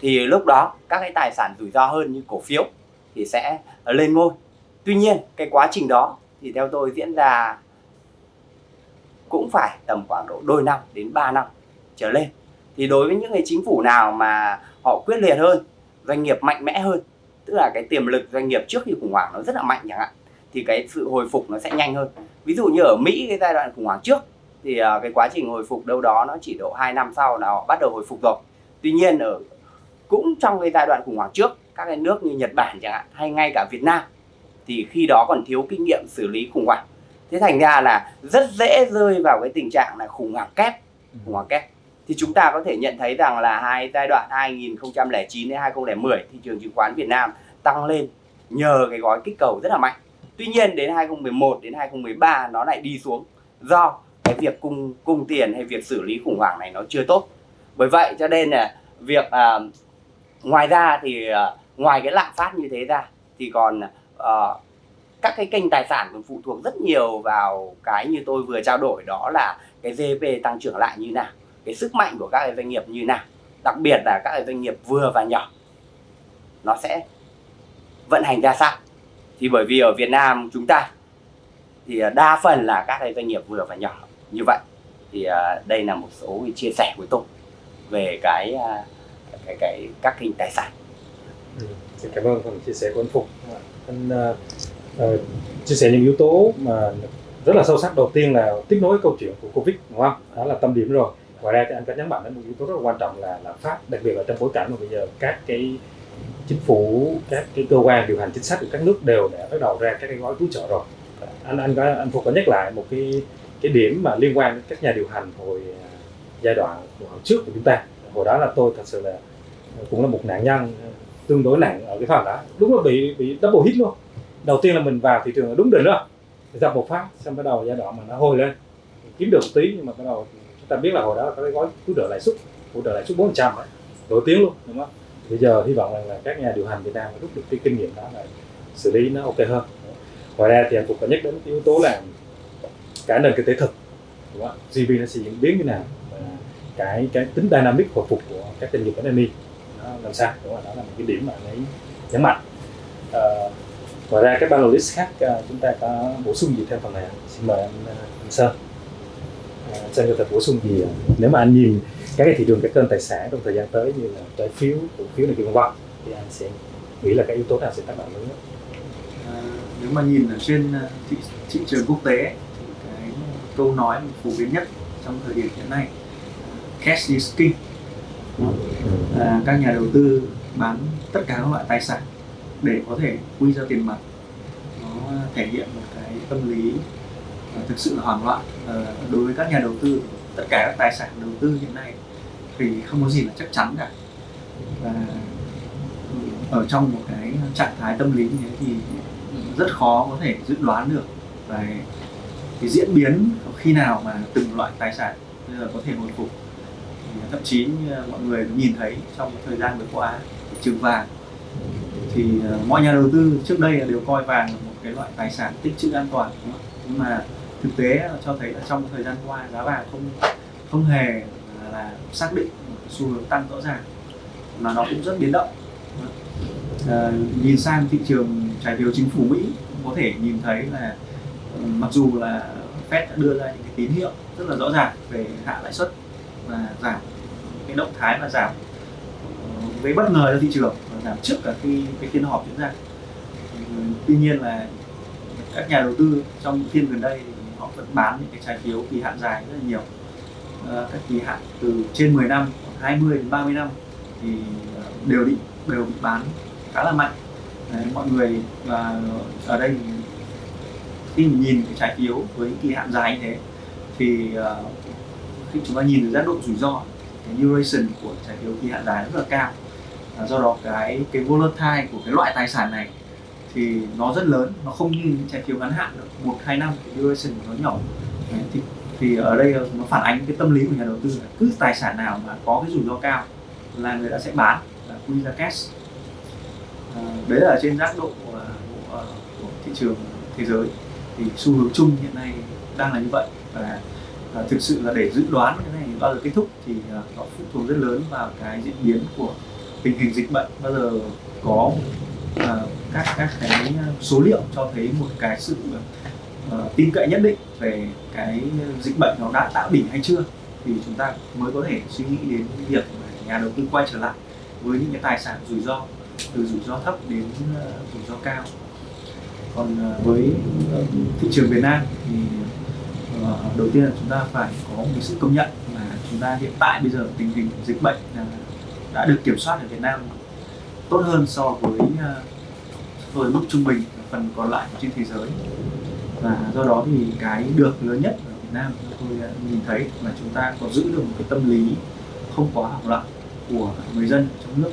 thì lúc đó các cái tài sản rủi ro hơn như cổ phiếu thì sẽ lên ngôi tuy nhiên, cái quá trình đó thì theo tôi diễn ra cũng phải tầm khoảng độ đôi năm đến 3 năm trở lên. Thì đối với những cái chính phủ nào mà họ quyết liệt hơn, doanh nghiệp mạnh mẽ hơn, tức là cái tiềm lực doanh nghiệp trước khi khủng hoảng nó rất là mạnh chẳng hạn, thì cái sự hồi phục nó sẽ nhanh hơn. Ví dụ như ở Mỹ, cái giai đoạn khủng hoảng trước, thì à, cái quá trình hồi phục đâu đó nó chỉ độ 2 năm sau là họ bắt đầu hồi phục rồi. Tuy nhiên ở, cũng trong cái giai đoạn khủng hoảng trước, các cái nước như Nhật Bản chẳng hạn, hay ngay cả Việt Nam thì khi đó còn thiếu kinh nghiệm xử lý khủng hoảng thế thành ra là rất dễ rơi vào cái tình trạng là khủng hoảng kép khủng hoảng kép thì chúng ta có thể nhận thấy rằng là hai giai đoạn 2009 đến 2010 thị trường chứng khoán Việt Nam tăng lên nhờ cái gói kích cầu rất là mạnh. Tuy nhiên đến 2011 đến 2013 nó lại đi xuống do cái việc cung cung tiền hay việc xử lý khủng hoảng này nó chưa tốt. Bởi vậy cho nên là việc à, ngoài ra thì à, ngoài cái lạm phát như thế ra thì còn uh, các cái kênh tài sản còn phụ thuộc rất nhiều vào cái như tôi vừa trao đổi đó là cái GDP tăng trưởng lại như nào cái sức mạnh của các doanh nghiệp như nào đặc biệt là các doanh nghiệp vừa và nhỏ nó sẽ vận hành ra sao thì bởi vì ở Việt Nam chúng ta thì ờ, đa phần là các doanh nghiệp vừa và nhỏ như vậy thì ờ, đây là một số chia sẻ của tôi về cái cái cái các kênh tài sản. Ừ. Xin cảm ơn phần chia sẻ của anh Phục. Anh uh, uh, chia sẻ những yếu tố mà rất là sâu sắc. Đầu tiên là tiếp nối câu chuyện của Covid đúng không? Đó là tâm điểm rồi ngoài ra thì anh có nhấn mạnh đến một yếu tố rất là quan trọng là lạm phát đặc biệt là trong bối cảnh mà bây giờ các cái chính phủ các cái cơ quan điều hành chính sách của các nước đều đã bắt đầu ra các cái gói cứu trợ rồi anh anh có anh phục có nhắc lại một cái cái điểm mà liên quan đến các nhà điều hành hồi ờ, giai đoạn hồi trước của chúng ta hồi đó là tôi thật sự là cũng là một nạn nhân tương đối nặng ở cái phần đó. Đúng là bị bị double hit luôn. Đầu tiên là mình vào thị trường là đúng đỉnh rồi. Dập một phát, xong bắt đầu giai đoạn mà nó hồi lên. Kiếm được một tí, nhưng mà bắt đầu chúng ta biết là hồi đó có cái gói cứu trợ lãi suất, hỗ trợ lãi suất bốn trăm nổi tiếng luôn, đúng không? Bây giờ hy vọng rằng là các nhà điều hành Việt Nam rút được cái kinh nghiệm đó là xử lý nó ok hơn. Ngoài ra thì anh cũng có nhắc đến cái yếu tố là cả nền kinh tế thực, đúng không? GDP nó sẽ diễn biến như nào? Và cái cái tính dynamic hồi phục của các doanh nghiệp SME nó làm sao? Đúng không? đó là một cái điểm mà anh ấy nhấn mạnh. À, ngoài ra các panelist khác uh, chúng ta có bổ sung gì thêm phần này xin mời anh, anh Sơn. Sơn có thể bổ sung gì? Nếu mà anh nhìn các cái thị trường các kênh tài sản trong thời gian tới như là trái phiếu cổ phiếu này kia vân vân thì anh sẽ nghĩ là cái yếu tố nào sẽ tác động lớn nhất? À, nếu mà nhìn ở trên à, thị, thị trường quốc tế thì cái câu nói phổ biến nhất trong thời điểm hiện nay cash is king à, các nhà đầu tư bán tất cả các loại tài sản để có thể quy ra tiền mặt nó thể hiện một cái tâm lý ờ, thực sự là hoảng loạn. À, đối với các nhà đầu tư tất cả các tài sản đầu tư hiện nay thì không có gì là chắc chắn cả. Và ở trong một cái trạng thái tâm lý như thế thì rất khó có thể dự đoán được về cái diễn biến khi nào mà từng loại tài sản bây giờ có thể hồi phục thậm chí mọi người nhìn thấy trong thời gian vừa qua trường vàng. Thì ờ, mọi nhà đầu tư trước đây đều coi vàng là một cái loại tài sản tích trữ an toàn nhưng mà thực tế cho thấy là trong thời gian qua giá vàng không không hề là xác định một xu hướng tăng rõ ràng mà nó cũng rất biến động à, nhìn sang thị trường trái phiếu chính phủ Mỹ cũng có thể nhìn thấy là ừ, mặc dù là Fed đã đưa ra những cái tín hiệu rất là rõ ràng về hạ lãi suất là giảm cái động thái là giảm ờ, với bất ngờ cho thị trường và giảm trước cả khi cái phiên họp diễn ra. Tuy nhiên là các nhà đầu tư trong phiên gần đây họ vẫn bán những cái trái phiếu kỳ hạn dài rất là nhiều. À, các kỳ hạn từ trên 10 năm 20 đến 30 năm thì ờ, đều bị đều bị bán khá là mạnh. Đấy, mọi người và ở đây khi mình nhìn cái trái phiếu với kỳ hạn dài như thế thì uh, khi chúng ta nhìn được giác độ rủi ro cái duration của trái phiếu kỳ hạn dài rất là cao. À, do đó cái cái volatile của cái loại tài sản này thì nó rất lớn nó không như những trái phiếu ngắn hạn được một hai năm cái duration của nó nhỏ. Đấy, thì, thì ở đây nó phản ánh cái tâm lý của nhà đầu tư là cứ tài sản nào mà có cái rủi ro cao là người ta sẽ bán là quy ra cash. À, đấy là trên giác độ à, của, của, của thị trường thế giới. Thì xu hướng chung hiện nay đang là như vậy. Và à, thực sự là để dự đoán cái này bao giờ kết thúc thì à, nó phụ thuộc rất lớn vào cái diễn biến của tình hình dịch bệnh. Bao giờ có à, các các cái số liệu cho thấy một cái sự à, tin cậy nhất định về cái dịch bệnh nó đã tạo đỉnh hay chưa thì chúng ta mới có thể suy nghĩ đến việc nhà đầu tư quay trở lại với những cái tài sản rủi ro từ rủi ro thấp đến rủi ro cao. Còn với thị trường Việt Nam thì đầu tiên là chúng ta phải có một sự công nhận là chúng ta hiện tại bây giờ tình hình dịch bệnh à, đã được kiểm soát ở Việt Nam tốt hơn so với uh, với mức trung bình phần còn lại trên thế giới. Và do đó thì cái được lớn nhất ở Việt Nam tôi à, nhìn thấy là chúng ta có giữ được một cái tâm lý không quá hoảng loạn của người dân trong nước.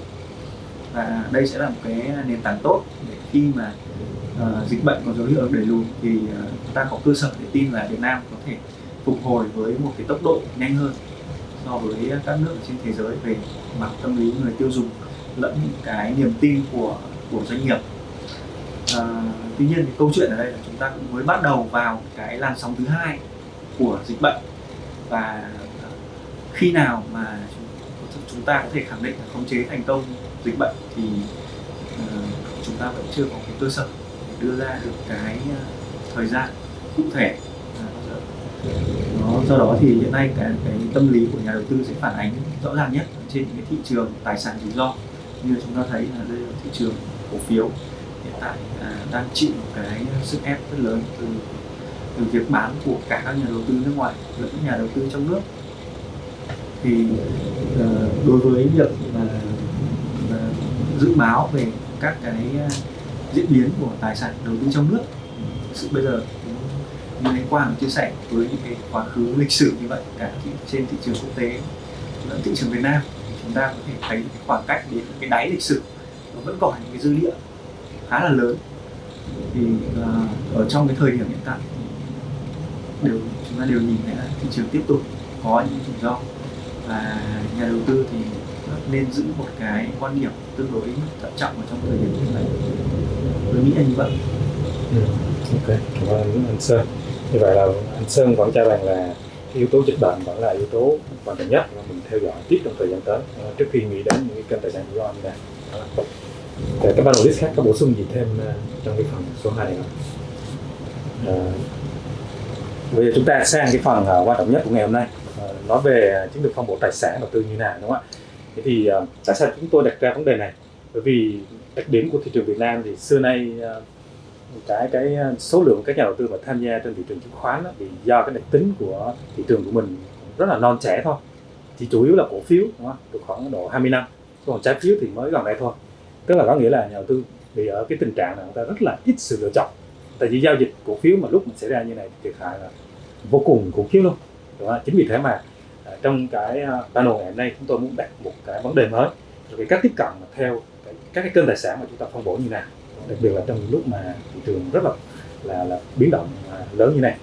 Và đây sẽ là một cái nền tảng tốt để khi mà uh, dịch bệnh có dấu hiệu đẩy lùi thì uh, chúng ta có cơ sở để tin là Việt Nam có thể phục hồi với một cái tốc độ nhanh hơn so với các nước ở trên thế giới về mặt tâm lý người tiêu dùng lẫn những cái niềm tin của của doanh nghiệp. À, tuy nhiên thì câu chuyện ở đây là chúng ta cũng mới bắt đầu vào cái làn sóng thứ hai của dịch bệnh. Và khi nào mà chúng ta có thể khẳng định là khống chế thành công dịch bệnh thì uh, chúng ta vẫn chưa có cái cơ sở đưa ra được cái ờ, thời gian cụ thể. À, nó, do đó thì hiện nay cái, cái tâm lý của nhà đầu tư sẽ phản ánh rõ ràng nhất trên những cái thị trường tài sản rủi ro. Như chúng ta thấy là đây là thị trường cổ phiếu. Hiện tại à, đang chịu một cái sức ép rất lớn từ từ việc bán của cả các nhà đầu tư nước ngoài lẫn nhà đầu tư trong nước. Thì à, đối với việc mà mà dự báo về các cái diễn biến của tài sản đầu tư trong nước. Sự bây giờ như anh Quang chia sẻ với những cái quá khứ lịch sử như vậy cả thị, trên thị trường quốc tế lẫn thị trường Việt Nam thì chúng ta có thể thấy cái khoảng cách đến cái đáy lịch sử nó vẫn còn những cái dư địa khá là lớn. Thì uh, ở trong cái thời điểm hiện tại đều chúng ta đều nhìn thấy là thị trường tiếp tục có những rủi ro và nhà đầu tư thì nên giữ một cái quan điểm tương đối thận trọng ở trong thời điểm như tại tôi nghĩ là như vậy ừ. ok cảm ơn anh Sơn như vậy là anh Sơn vẫn cho rằng là yếu tố dịch bệnh vẫn là yếu tố quan trọng nhất mà mình theo dõi tiếp trong thời gian tới ờ, trước khi nghĩ đến những cái kênh tài sản rủi ro như này Để các panelist khác có bổ sung gì thêm ờ, trong cái phần số 2 này không? À, bây giờ chúng ta sang cái phần quan trọng nhất của ngày hôm nay nói về chiến lược phân bổ tài sản đầu tư như nào đúng không ạ? Thế thì uh, tại sao chúng tôi đặt ra vấn đề này? Bởi vì đặc điểm của thị trường Việt Nam thì xưa nay à, cái cái à, số lượng các nhà đầu tư mà tham gia trên thị trường chứng khoán đó, thì do cái đặc tính của thị trường của mình rất là non trẻ thôi. Chỉ chủ yếu là cổ phiếu đúng không? được khoảng độ 20 năm. Còn trái phiếu thì mới gần đây thôi. Tức là có nghĩa là nhà đầu tư bị ở cái tình trạng là người ta rất là ít sự lựa chọn. Tại vì giao dịch cổ phiếu mà lúc mình xảy ra như này thiệt hại là vô cùng khủng khiếp luôn. Đúng không? chính vì thế mà à, trong cái panel ngày hôm nay chúng tôi muốn đặt một cái vấn đề mới. Về cái cách tiếp cận mà theo các cái kênh tài sản mà chúng ta phân bổ như nào đặc biệt là trong lúc mà thị trường rất là là, là biến động à, lớn như này.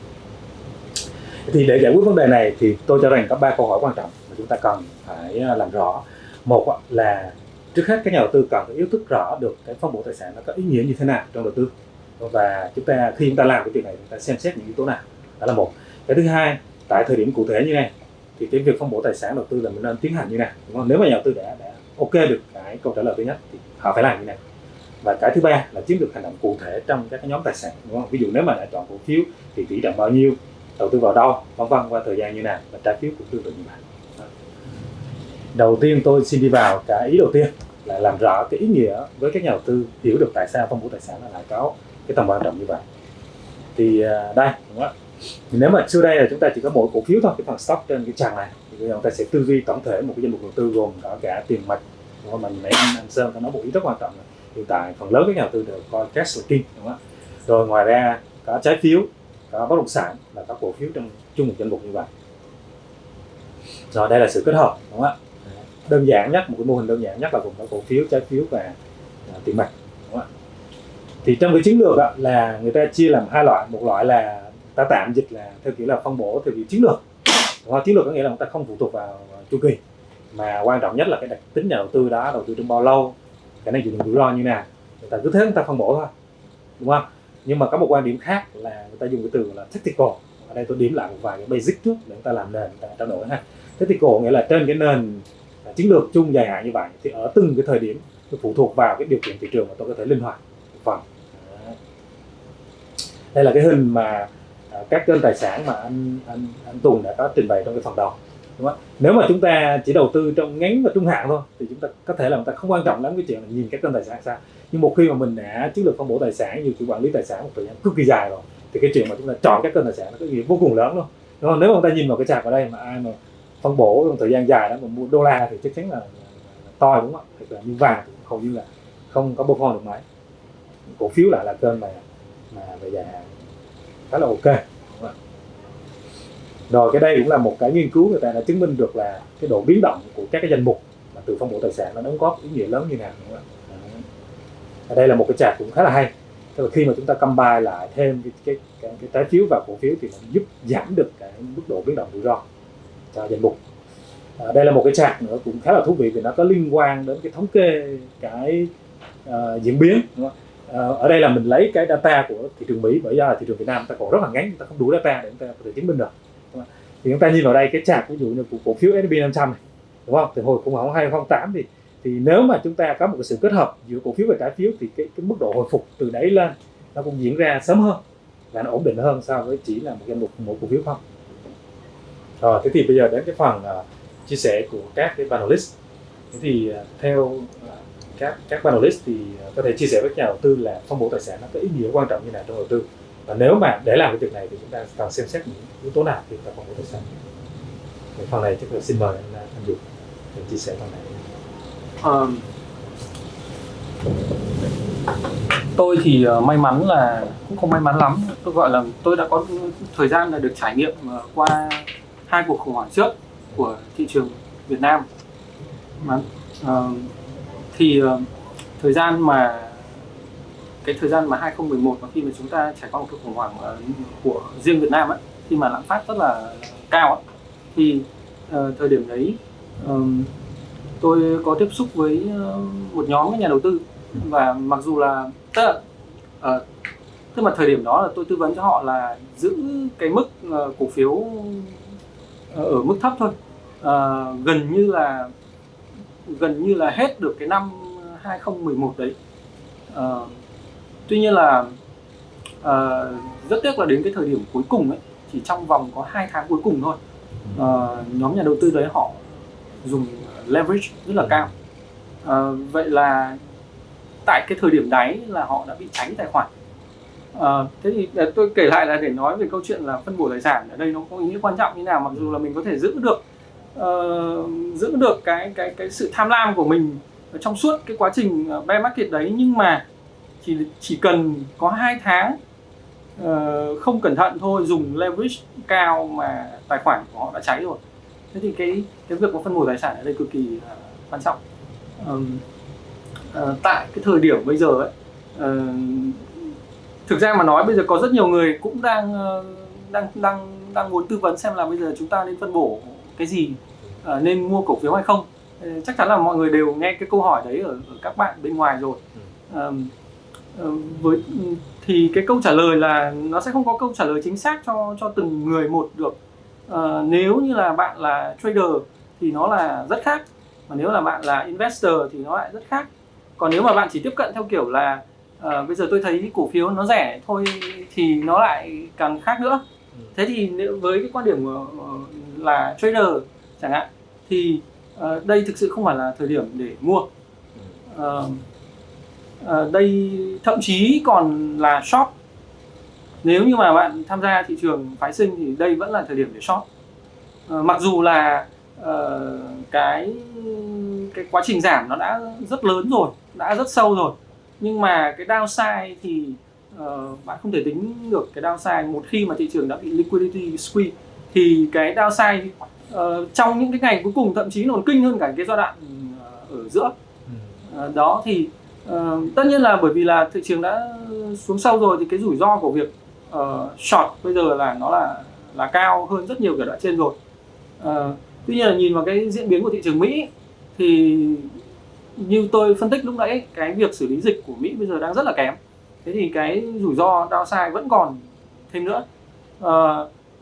Thì để giải quyết vấn đề này thì tôi cho rằng có ba câu hỏi quan trọng mà chúng ta cần phải à, làm rõ. Một là trước hết các nhà đầu tư cần phải ý thức rõ được cái phân bổ tài sản nó có ý nghĩa như thế nào trong đầu tư. Và chúng ta khi chúng ta làm cái việc này chúng ta xem xét những yếu tố nào. Đó là một. Cái thứ hai tại thời điểm cụ thể như này thì cái việc phân bổ tài sản đầu tư là mình nên tiến hành như này đúng không? nếu mà nhà đầu tư đã đã ok được cái câu trả lời thứ nhất thì họ phải làm như này. Và cái thứ ba là chiến lược hành động cụ thể trong các nhóm tài sản, đúng không? ví dụ nếu mà đã chọn cổ phiếu thì tỷ trọng bao nhiêu, đầu tư vào đâu, vân vân, qua thời gian như nào và trái phiếu cũng tương tự như vậy. Đầu tiên tôi xin đi vào cái ý đầu tiên là làm rõ cái ý nghĩa với các nhà đầu tư hiểu được tại sao phân bổ tài sản là lại có cái tầm quan trọng như vậy. Thì à, đây, đúng không ạ? Nếu mà xưa đây là chúng ta chỉ có mỗi cổ phiếu thôi, cái phần stock trên cái trang này, thì bây chúng ta sẽ tư duy tổng thể một cái danh mục đầu tư gồm có cả tiền mặt đúng mình nãy anh, anh Sơn có nói một ý rất quan trọng là hiện tại phần lớn các nhà đầu tư đều coi cash là king đúng không ạ? Rồi ngoài ra có trái phiếu có bất động sản và các cổ phiếu trong chung một danh mục như vậy. Rồi đây là sự kết hợp đúng không ạ? Đơn giản nhất một cái mô hình đơn giản nhất là gồm có cổ phiếu trái phiếu và uh, tiền mặt đúng không ạ? Thì trong cái chiến lược đó, là người ta chia làm hai loại. Một loại là ta tạm dịch là theo kiểu là phân bổ theo kiểu chiến lược. Đúng không? chiến lược có nghĩa là người ta không phụ thuộc vào chu kỳ mà quan trọng nhất là cái đặc tính nhà đầu tư đó, đầu tư trong bao lâu khả năng chịu đựng rủi ro như nào. Người ta cứ thế người ta phân bổ thôi, đúng không? Nhưng mà có một quan điểm khác là người ta dùng cái từ là tactical. Ở đây tôi điểm lại một vài cái basic trước để người ta làm nền, người ta trao đổi ha. Tactical nghĩa là trên cái nền à, chiến lược chung dài hạn như vậy thì ở từng cái thời điểm tôi phụ thuộc vào cái điều kiện thị trường mà tôi có thể linh hoạt, một phần. Đây là cái hình mà à, các kênh tài sản mà anh anh anh Tùng đã có trình bày trong cái phần đầu đúng không? nếu mà chúng ta chỉ đầu tư trong ngắn và trung hạn thôi thì chúng ta có thể là chúng ta không quan trọng lắm cái chuyện là nhìn các kênh tài sản sao nhưng một khi mà mình đã chiến lược phân bổ tài sản như chủ quản lý tài sản một thời gian cực kỳ dài rồi thì cái chuyện mà chúng ta chọn các kênh tài sản nó có ý nghĩa vô cùng lớn luôn đúng không? nếu mà chúng ta nhìn vào cái chart ở đây mà ai mà phân bổ trong thời gian dài đó mà mua đô la thì chắc chắn là, là, là to đúng không ạ hoặc là như vàng thì hầu như là không có perform được mấy cổ phiếu lại là kênh mà mà về dài hạn khá là ok? Rồi cái đây cũng là một cái nghiên cứu người ta đã chứng minh được là cái độ biến động của các cái danh mục mà từ phân bổ tài sản nó đóng góp ý nghĩa lớn như nào đúng không ạ ở đây là một cái chart cũng khá là hay tức là khi mà chúng ta combine lại thêm cái cái cái, cái trái phiếu và cổ phiếu thì nó giúp giảm được cái mức độ biến động rủi ro cho danh mục à, đây là một cái chart nữa cũng khá là thú vị vì nó có liên quan đến cái thống kê cái uh, diễn biến đúng không? Ờ, ở đây là mình lấy cái data của thị trường Mỹ bởi do là thị trường Việt Nam ta còn rất là ngắn chúng ta không đủ data để chúng ta có thể chứng minh được? Thì chúng ta nhìn vào đây cái chart ví dụ như của cổ phiếu S&P 500 này đúng không? Từ hồi khủng hoảng 2008 thì thì nếu mà chúng ta có một cái sự kết hợp giữa cổ phiếu và trái phiếu thì cái, cái mức độ hồi phục từ đấy lên nó cũng diễn ra sớm hơn và nó ổn định hơn so với chỉ là một danh mục một cổ phiếu không. Rồi thế thì bây giờ đến cái phần uh, chia sẻ của các cái panelist. Thế thì uh, theo uh, các các panelist thì uh, có thể chia sẻ với nhà đầu tư là phân bổ tài sản nó có ý nghĩa quan trọng như nào trong đầu tư và nếu mà để làm cái việc này thì chúng ta cần xem xét những yếu tố nào thì ta còn có thể sản thì phần này chắc là xin mời anh anh Dũng để chia sẻ phần này. Um, tôi thì ờ, may mắn là cũng không may mắn lắm. Tôi gọi là tôi đã có thời gian là được trải nghiệm ờ, qua hai cuộc khủng hoảng trước của thị trường Việt Nam. Mà uh, thì uh, thời gian mà cái thời gian mà 2011 mà khi mà chúng ta trải qua một cuộc khủng hoảng ờ, của riêng Việt Nam ấy khi mà lạm phát rất là cao ấy, thì uh, thời điểm đấy um, tôi có tiếp xúc với ờ, một nhóm các nhà đầu tư. Và mặc dù là tức là uh, tức là thời điểm đó là tôi tư vấn cho họ là giữ cái mức uh, cổ phiếu ở mức thấp thôi. Uh, gần như là gần như là hết được cái năm 2011 đấy. Uh, tuy nhiên là ờ, rất tiếc là đến cái thời điểm cuối cùng ấy chỉ trong vòng có hai tháng cuối cùng thôi ờ, nhóm nhà đầu tư đấy họ dùng leverage rất là cao. Ờ, vậy là tại cái thời điểm đáy là họ đã bị cháy tài khoản. Ờ, thế thì tôi kể lại là để nói về câu chuyện là phân bổ tài sản ở đây nó có ý nghĩa quan trọng như nào mặc dù là mình có thể giữ được ờ, giữ được cái cái cái sự tham lam của mình trong suốt cái quá trình bear market đấy nhưng mà chỉ chỉ cần có hai tháng ờ, không cẩn thận thôi dùng leverage cao mà tài khoản của họ đã cháy rồi. Thế thì cái cái việc có phân bổ tài sản ở đây cực kỳ ờ, quan trọng. Ờm, ờ, tại cái thời điểm bây giờ ấy ờ, thực ra mà nói bây giờ có rất nhiều người cũng đang ờ, đang đang đang muốn tư vấn xem là bây giờ chúng ta nên phân bổ cái gì ờ, nên mua cổ phiếu hay không. Chắc chắn là mọi người đều nghe cái câu hỏi đấy ở, ở các bạn bên ngoài rồi. Ờ, với thì cái câu trả lời là nó sẽ không có câu trả lời chính xác cho cho từng người một được. Ờ, nếu như là bạn là trader thì nó là rất khác mà nếu là bạn là investor thì nó lại rất khác. Còn nếu mà bạn chỉ tiếp cận theo kiểu là ờ, bây giờ tôi thấy cổ phiếu nó rẻ thôi thì nó lại càng khác nữa. Ừ. thế thì nếu với cái quan điểm ờ, là trader chẳng hạn thì ờ, đây thực sự không phải là thời điểm để mua. Ờ, ờ, đây thậm chí còn là short nếu như mà bạn tham gia thị trường phái sinh thì đây vẫn là thời điểm để short Ờ, mặc dù là ờ, cái cái quá trình giảm nó đã rất lớn rồi đã rất sâu rồi. Nhưng mà cái downside thì bạn không thể tính được cái downside một khi mà thị trường đã bị liquidity squeeze. Thì cái downside ờ, trong những cái ngày cuối cùng thậm chí còn kinh hơn cả cái giai đoạn ở giữa. Ờ, đó thì ờ, tất nhiên là bởi vì là thị trường đã xuống sâu rồi thì cái rủi ro của việc uh, short bây giờ là nó là là cao hơn rất nhiều cái đoạn trên rồi. Uh, tuy nhiên là nhìn vào cái diễn biến của thị trường Mỹ thì như tôi phân tích lúc nãy cái việc xử lý dịch của Mỹ bây giờ đang rất là kém. Thế thì cái rủi ro downside vẫn còn thêm nữa. Uh,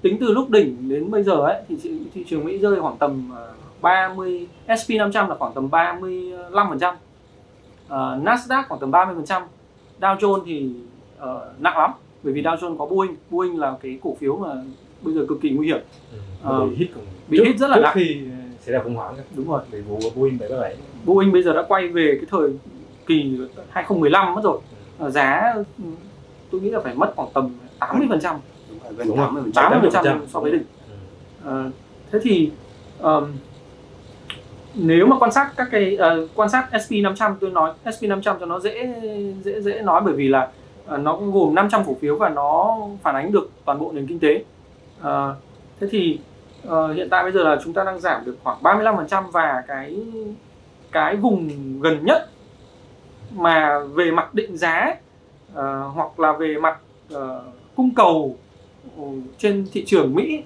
tính từ lúc đỉnh đến bây giờ ấy thì thị, trường Mỹ rơi khoảng tầm 30 SP 500 là khoảng tầm 35% Ờ, Nasdaq khoảng tầm 30% Dow Jones thì ờ, nặng lắm bởi vì Dow Jones có Boeing. Boeing là cái cổ phiếu mà bây giờ cực kỳ nguy hiểm. Ờ, Ừ. bị hit còn bị trước- hit rất là nặng. khi xảy ra khủng hoảng đúng rồi. Bị vụ Boeing 737 Boeing bây giờ đã quay về cái thời kỳ 2015 mất rồi. Ờ, giá ừ, tôi nghĩ là phải mất khoảng tầm 80% Đúng rồi, gần Đúng rồi. 80%. 80% so với đỉnh. Ờ, thế thì ờm, nếu mà quan sát các cái uh, quan sát SP 500 tôi nói SP 500 cho nó dễ dễ dễ nói bởi vì là uh, nó gồm 500 cổ phiếu và nó phản ánh được toàn bộ nền kinh tế. Uh, thế thì uh, hiện tại bây giờ là chúng ta đang giảm được khoảng 35% và cái cái vùng gần nhất mà về mặt định giá uh, hoặc là về mặt uh, cung cầu ừ, trên thị trường Mỹ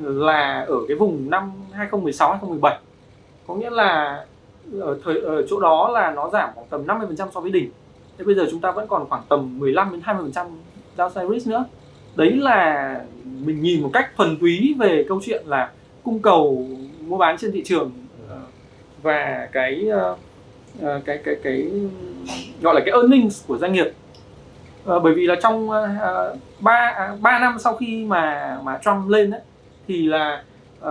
là ở cái vùng năm 2016 2017 có nghĩa là ở thời ở chỗ đó là nó giảm khoảng tầm 50% so với đỉnh. Thế bây giờ chúng ta vẫn còn khoảng tầm 15 đến 20% downside risk nữa. Đấy là mình nhìn một cách thuần túy về câu chuyện là cung cầu mua bán trên thị trường và cái cái cái cái cái gọi là cái earnings của doanh nghiệp. Ờ, bởi vì là trong ờ, ba à, ba năm sau khi mà mà Trump lên ấy, thì là uh,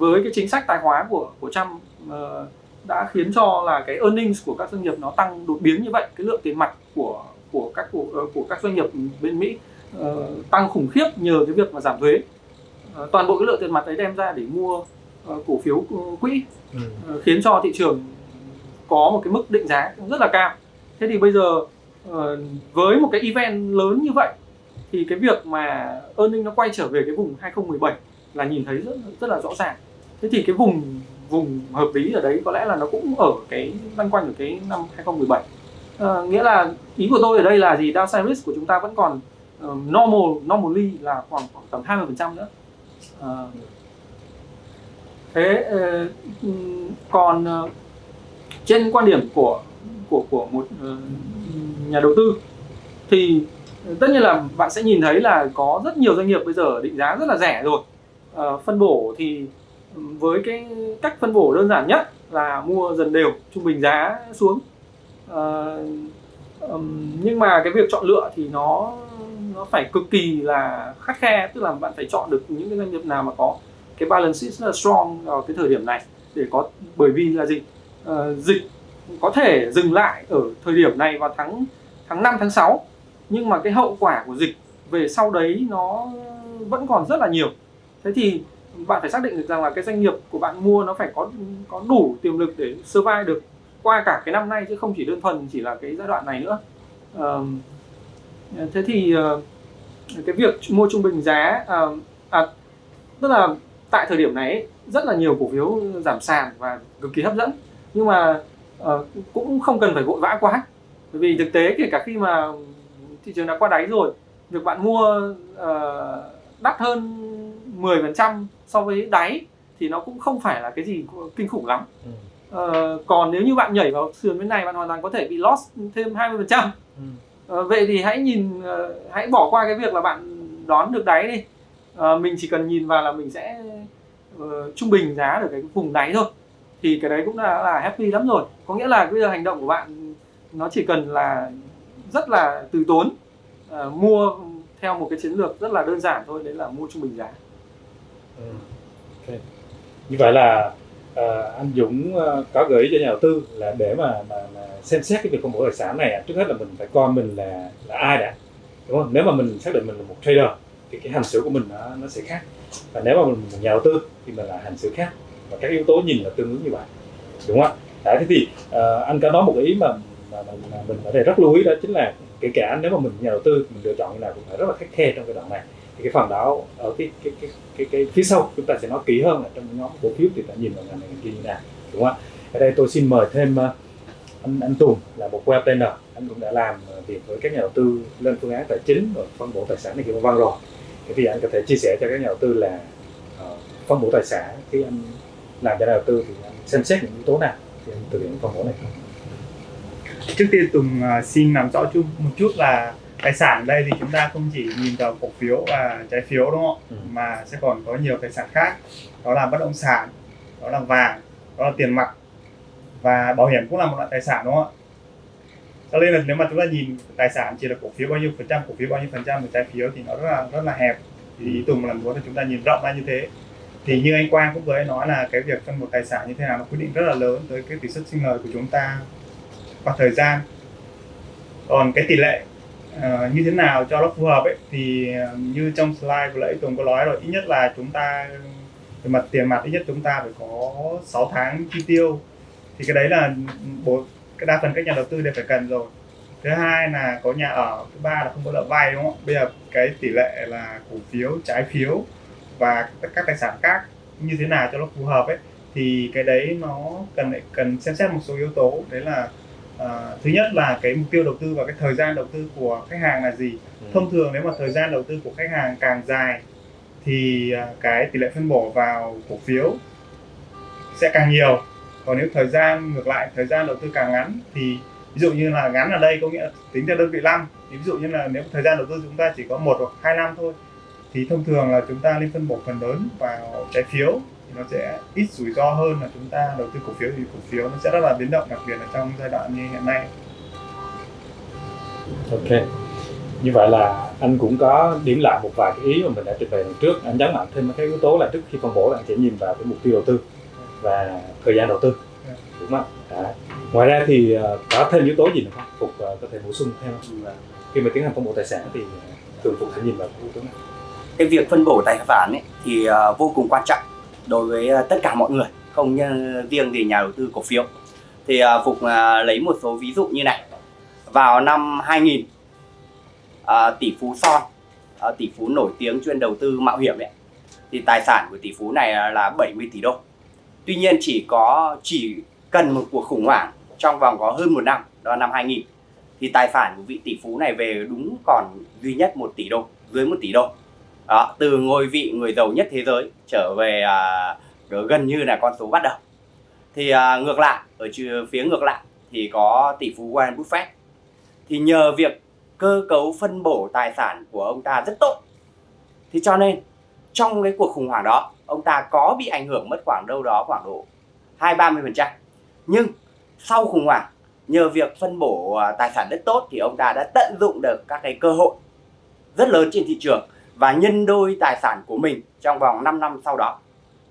với cái chính sách tài khóa của của Trump ờ, đã khiến cho là cái earnings của các doanh nghiệp nó tăng đột biến như vậy cái lượng tiền mặt của của các của, ờ, của các doanh nghiệp bên Mỹ ờ, tăng khủng khiếp nhờ cái việc mà giảm thuế. Ờ, toàn bộ cái lượng tiền mặt đấy đem ra để mua ờ, cổ phiếu quỹ Ừ. Ờ, khiến cho thị trường có một cái mức định giá rất là cao. Thế thì bây giờ ờ, với một cái event lớn như vậy thì cái việc mà earning nó quay trở về cái vùng 2017 là nhìn thấy rất rất là rõ ràng thế thì cái vùng vùng hợp lý ở đấy có lẽ là nó cũng ở cái loanh quanh ở cái năm 2017 à, ờ, nghĩa là ý của tôi ở đây là gì? Downside risk của chúng ta vẫn còn uh, normal normally là khoảng khoảng tầm 20% nữa. À, thế uh, còn uh, trên quan điểm của của của một uh, nhà đầu tư thì tất nhiên là bạn sẽ nhìn thấy là có rất nhiều doanh nghiệp bây giờ định giá rất là rẻ rồi. Uh, phân bổ thì với cái cách phân bổ đơn giản nhất là mua dần đều trung bình giá xuống. À, um, nhưng mà cái việc chọn lựa thì nó nó phải cực kỳ là khắt khe tức là bạn phải chọn được những cái doanh nghiệp nào mà có cái balance sheet rất là strong vào cái thời điểm này để có bởi vì là gì? Ờ, dịch có thể dừng lại ở thời điểm này vào tháng tháng 5 tháng 6 nhưng mà cái hậu quả của dịch về sau đấy nó vẫn còn rất là nhiều. Thế thì bạn phải xác định được rằng là cái doanh nghiệp của bạn mua nó phải có có đủ tiềm lực để survive được qua cả cái năm nay chứ không chỉ đơn thuần chỉ là cái giai đoạn này nữa. À, thế thì ờ, cái việc mua trung bình giá à, à, tức là tại thời điểm này rất là nhiều cổ phiếu giảm sàn và cực kỳ hấp dẫn. Nhưng mà ờ, cũng không cần phải vội vã quá. Bởi vì thực tế kể cả khi mà thị trường đã qua đáy rồi việc bạn mua ờ, đắt hơn 10% so với đáy thì nó cũng không phải là cái gì kinh khủng lắm. Ừ. Ờ, còn nếu như bạn nhảy vào sườn bên này bạn hoàn toàn có thể bị loss thêm 20% Ừ. Ờ, vậy thì hãy nhìn ờ, hãy bỏ qua cái việc là bạn đón được đáy đi. Ờ, mình chỉ cần nhìn vào là mình sẽ ờ, trung bình giá ở cái vùng đáy thôi. Thì cái đấy cũng đã là happy lắm rồi. Có nghĩa là bây giờ hành động của bạn nó chỉ cần là rất là từ tốn. Ờ, mua theo một cái chiến lược rất là đơn giản thôi đấy là mua trung bình giá Ừ. Okay. Như vậy là à, anh Dũng ờ, có gợi ý cho nhà đầu tư là để mà, mà, mà xem xét cái việc phân bổ tài sản này trước hết là mình phải coi mình là là ai đã đúng không? Nếu mà mình xác định mình là một trader thì cái hành xử của mình nó, nó sẽ khác và nếu mà mình là nhà đầu tư thì mình là hành xử khác và các yếu tố nhìn là tương ứng như vậy đúng không ạ? Đấy, thế thì ờ, anh có nói một ý mà mà, mà, mà mình ở đây rất lưu ý đó chính là kể cả nếu mà mình nhà đầu tư mình lựa chọn như nào cũng phải rất là khắt khe trong cái đoạn này thì cái phần đó ở cái cái cái cái, cái phía sau chúng ta sẽ nói kỹ hơn là trong nhóm cổ phiếu thì ta nhìn vào ngành này ngành kia như nào đúng không ạ? Ở đây tôi xin mời thêm ờ, anh anh Tùng là một web planner anh cũng đã làm ờ, việc với các nhà đầu tư lên phương án tài chính rồi phân bổ tài sản này kia vân vân rồi. Thế thì anh có thể chia sẻ cho các nhà đầu tư là uh, phân bổ tài sản khi anh làm cho nhà đầu tư thì anh xem xét những yếu tố nào thì anh thực hiện phân bổ này. Không trước tiên Tùng xin làm rõ chung một chút là tài sản đây thì chúng ta không chỉ nhìn vào cổ phiếu và trái phiếu đúng không ạ? Ừ. mà sẽ còn có nhiều tài sản khác. Đó là bất động sản đó là vàng đó là tiền mặt. Và bảo hiểm cũng là một loại tài sản đúng không ạ? Cho nên là nếu mà chúng ta nhìn tài sản chỉ là cổ phiếu bao nhiêu phần trăm cổ phiếu bao nhiêu phần trăm và trái phiếu thì nó rất là rất là hẹp. Thì ý Tùng là muốn là chúng ta nhìn rộng ra như thế. Thì như anh Quang cũng vừa nói là cái việc phân bổ tài sản như thế nào nó quyết định rất là lớn tới cái tỷ suất sinh lời của chúng ta qua thời gian. Còn cái tỷ lệ Ờ, như thế nào cho nó phù hợp ấy, thì ờ, như trong slide vừa nãy Tùng có nói rồi, ít nhất là chúng ta, về mặt tiền mặt, ít nhất chúng ta phải có 6 tháng chi tiêu. Thì cái đấy là bố, cái đa phần các nhà đầu tư đều phải cần rồi. Thứ hai là có nhà ở, thứ ba là không có nợ vay, đúng không? Bây giờ cái tỷ lệ là cổ phiếu, trái phiếu và các các tài sản khác như thế nào cho nó phù hợp ấy, thì cái đấy nó cần cần xem xét một số yếu tố. Đấy là à, thứ nhất là cái mục tiêu đầu tư và cái thời gian đầu tư của khách hàng là gì? Thông thường nếu mà thời gian đầu tư của khách hàng càng dài thì à, cái tỷ lệ phân bổ vào cổ phiếu sẽ càng nhiều. Còn nếu thời gian ngược lại thời gian đầu tư càng ngắn thì ví dụ như là ngắn ở đây có nghĩa là tính theo đơn vị năm thì ví dụ như là nếu thời gian đầu tư chúng ta chỉ có một hoặc hai năm thôi thì thông thường là chúng ta nên phân bổ phần lớn vào trái phiếu thì nó sẽ ít rủi ro hơn là chúng ta đầu tư cổ phiếu thì cổ phiếu nó sẽ rất là biến động đặc biệt là trong giai đoạn như hiện nay Ok. Như vậy là anh cũng có điểm lại một vài cái ý mà mình đã trình bày lần trước. Anh nhấn mạnh thêm mấy cái yếu tố là trước khi phân bổ là anh sẽ nhìn vào cái mục tiêu đầu tư và thời gian đầu tư. Đúng không? Đấy. Ngoài ra thì ờ, có thêm yếu tố gì nữa không? Phục ờ, có thể bổ sung thêm không? Là khi mà tiến hành phân bổ tài sản thì thường Phục sẽ nhìn vào cái yếu tố này. cái việc phân bổ tài sản ấy thì ờ, vô cùng quan trọng đối với à, tất cả mọi người, không riêng gì nhà đầu tư cổ phiếu. Thì à, phục à, lấy một số ví dụ như này. Vào năm 2000 tỷ phú son tỷ phú nổi tiếng chuyên đầu tư mạo hiểm ấy thì tài sản của tỷ phú này là 70 tỷ đô. Tuy nhiên chỉ có, chỉ cần một cuộc khủng hoảng trong vòng có hơn một năm, đó là năm 2000 thì tài sản của vị tỷ phú này về đúng còn duy nhất một tỷ đô, dưới một tỷ đô đó, từ ngôi vị người giàu nhất thế giới trở về à, gần như là con số bắt đầu. Thì à, ngược lại ở phía ngược lại thì có tỷ phú Warren Buffett. Thì nhờ việc cơ cấu phân bổ tài sản của ông ta rất tốt thì cho nên trong cái cuộc khủng hoảng đó ông ta có bị ảnh hưởng mất khoảng đâu đó khoảng độ hai ba mươi phần trăm. Nhưng sau khủng hoảng nhờ việc phân bổ à, tài sản rất tốt thì ông ta đã tận dụng được các cái cơ hội rất lớn trên thị trường và nhân đôi tài sản của mình trong vòng 5 năm sau đó.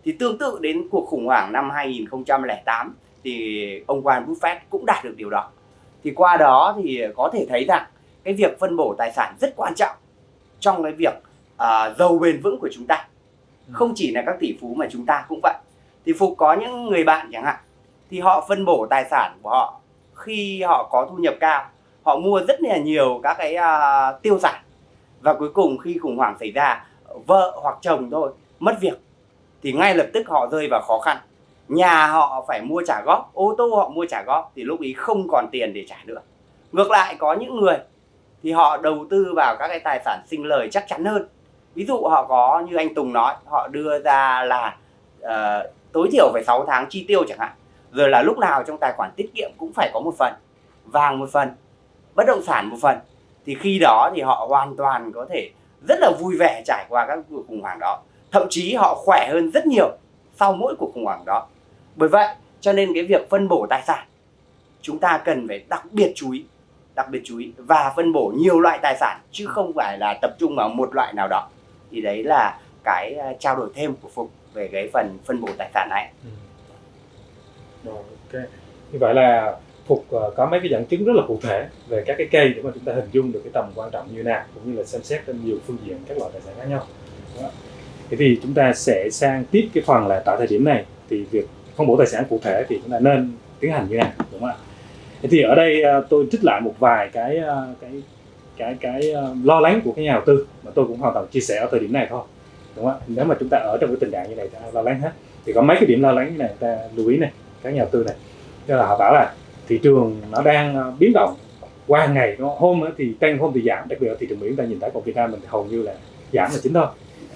Thì tương tự đến cuộc khủng hoảng năm 2008 thì ông Warren Buffett cũng đạt được điều đó. Thì qua đó thì có thể thấy rằng cái việc phân bổ tài sản rất quan trọng trong cái việc à, giàu bền vững của chúng ta. Không chỉ là các tỷ phú mà chúng ta cũng vậy. Thì Phục có những người bạn chẳng hạn thì họ phân bổ tài sản của họ khi họ có thu nhập cao họ mua rất là nhiều các cái à, tiêu sản và cuối cùng khi khủng hoảng xảy ra vợ hoặc chồng thôi mất việc thì ngay lập tức họ rơi vào khó khăn. Nhà họ phải mua trả góp ô tô họ mua trả góp thì lúc ấy không còn tiền để trả nữa. Ngược lại có những người thì họ đầu tư vào các cái tài sản sinh lời chắc chắn hơn. Ví dụ họ có như anh Tùng nói họ đưa ra là uh, tối thiểu phải 6 tháng chi tiêu chẳng hạn. Rồi là lúc nào trong tài khoản tiết kiệm cũng phải có một phần vàng một phần bất động sản một phần thì khi đó thì họ hoàn toàn có thể rất là vui vẻ trải qua các cuộc khủng hoảng đó thậm chí họ khỏe hơn rất nhiều sau mỗi cuộc khủng hoảng đó bởi vậy, cho nên cái việc phân bổ tài sản, chúng ta cần phải đặc biệt chú ý, đặc biệt chú ý và phân bổ nhiều loại tài sản chứ không phải là tập trung vào một loại nào đó thì đấy là cái à, trao đổi thêm của Phục về cái phần phân bổ tài sản này ừ. ok. Như vậy là Phục ờ, có mấy cái dẫn chứng rất là cụ thể về các cái cây để mà chúng ta hình dung được cái tầm quan trọng như nào, cũng như là xem xét trên nhiều phương diện các loại tài sản khác nhau. Đúng? Thế thì chúng ta sẽ sang tiếp cái phần là tại thời điểm này, thì việc phân bổ tài sản cụ thể thì chúng ta nên tiến hành như thế nào, đúng không ạ? Thế thì ở đây ờ, tôi trích lại một vài cái ờ, cái cái cái lo lắng của cái nhà đầu tư mà tôi cũng hoàn toàn chia sẻ ở thời điểm này thôi, đúng không ạ? Nếu mà chúng ta ở trong cái tình trạng như này ta lo lắng hết thì có mấy cái điểm lo lắng như này, ta lưu ý này, các nhà đầu tư này tức là họ bảo là thị trường nó đang ờ, biến động. Qua ngày nó hôm thì tăng hôm thì giảm đặc biệt là thị trường mỹ chúng ta nhìn thấy còn việt nam mình thì hầu như là giảm là chính thôi.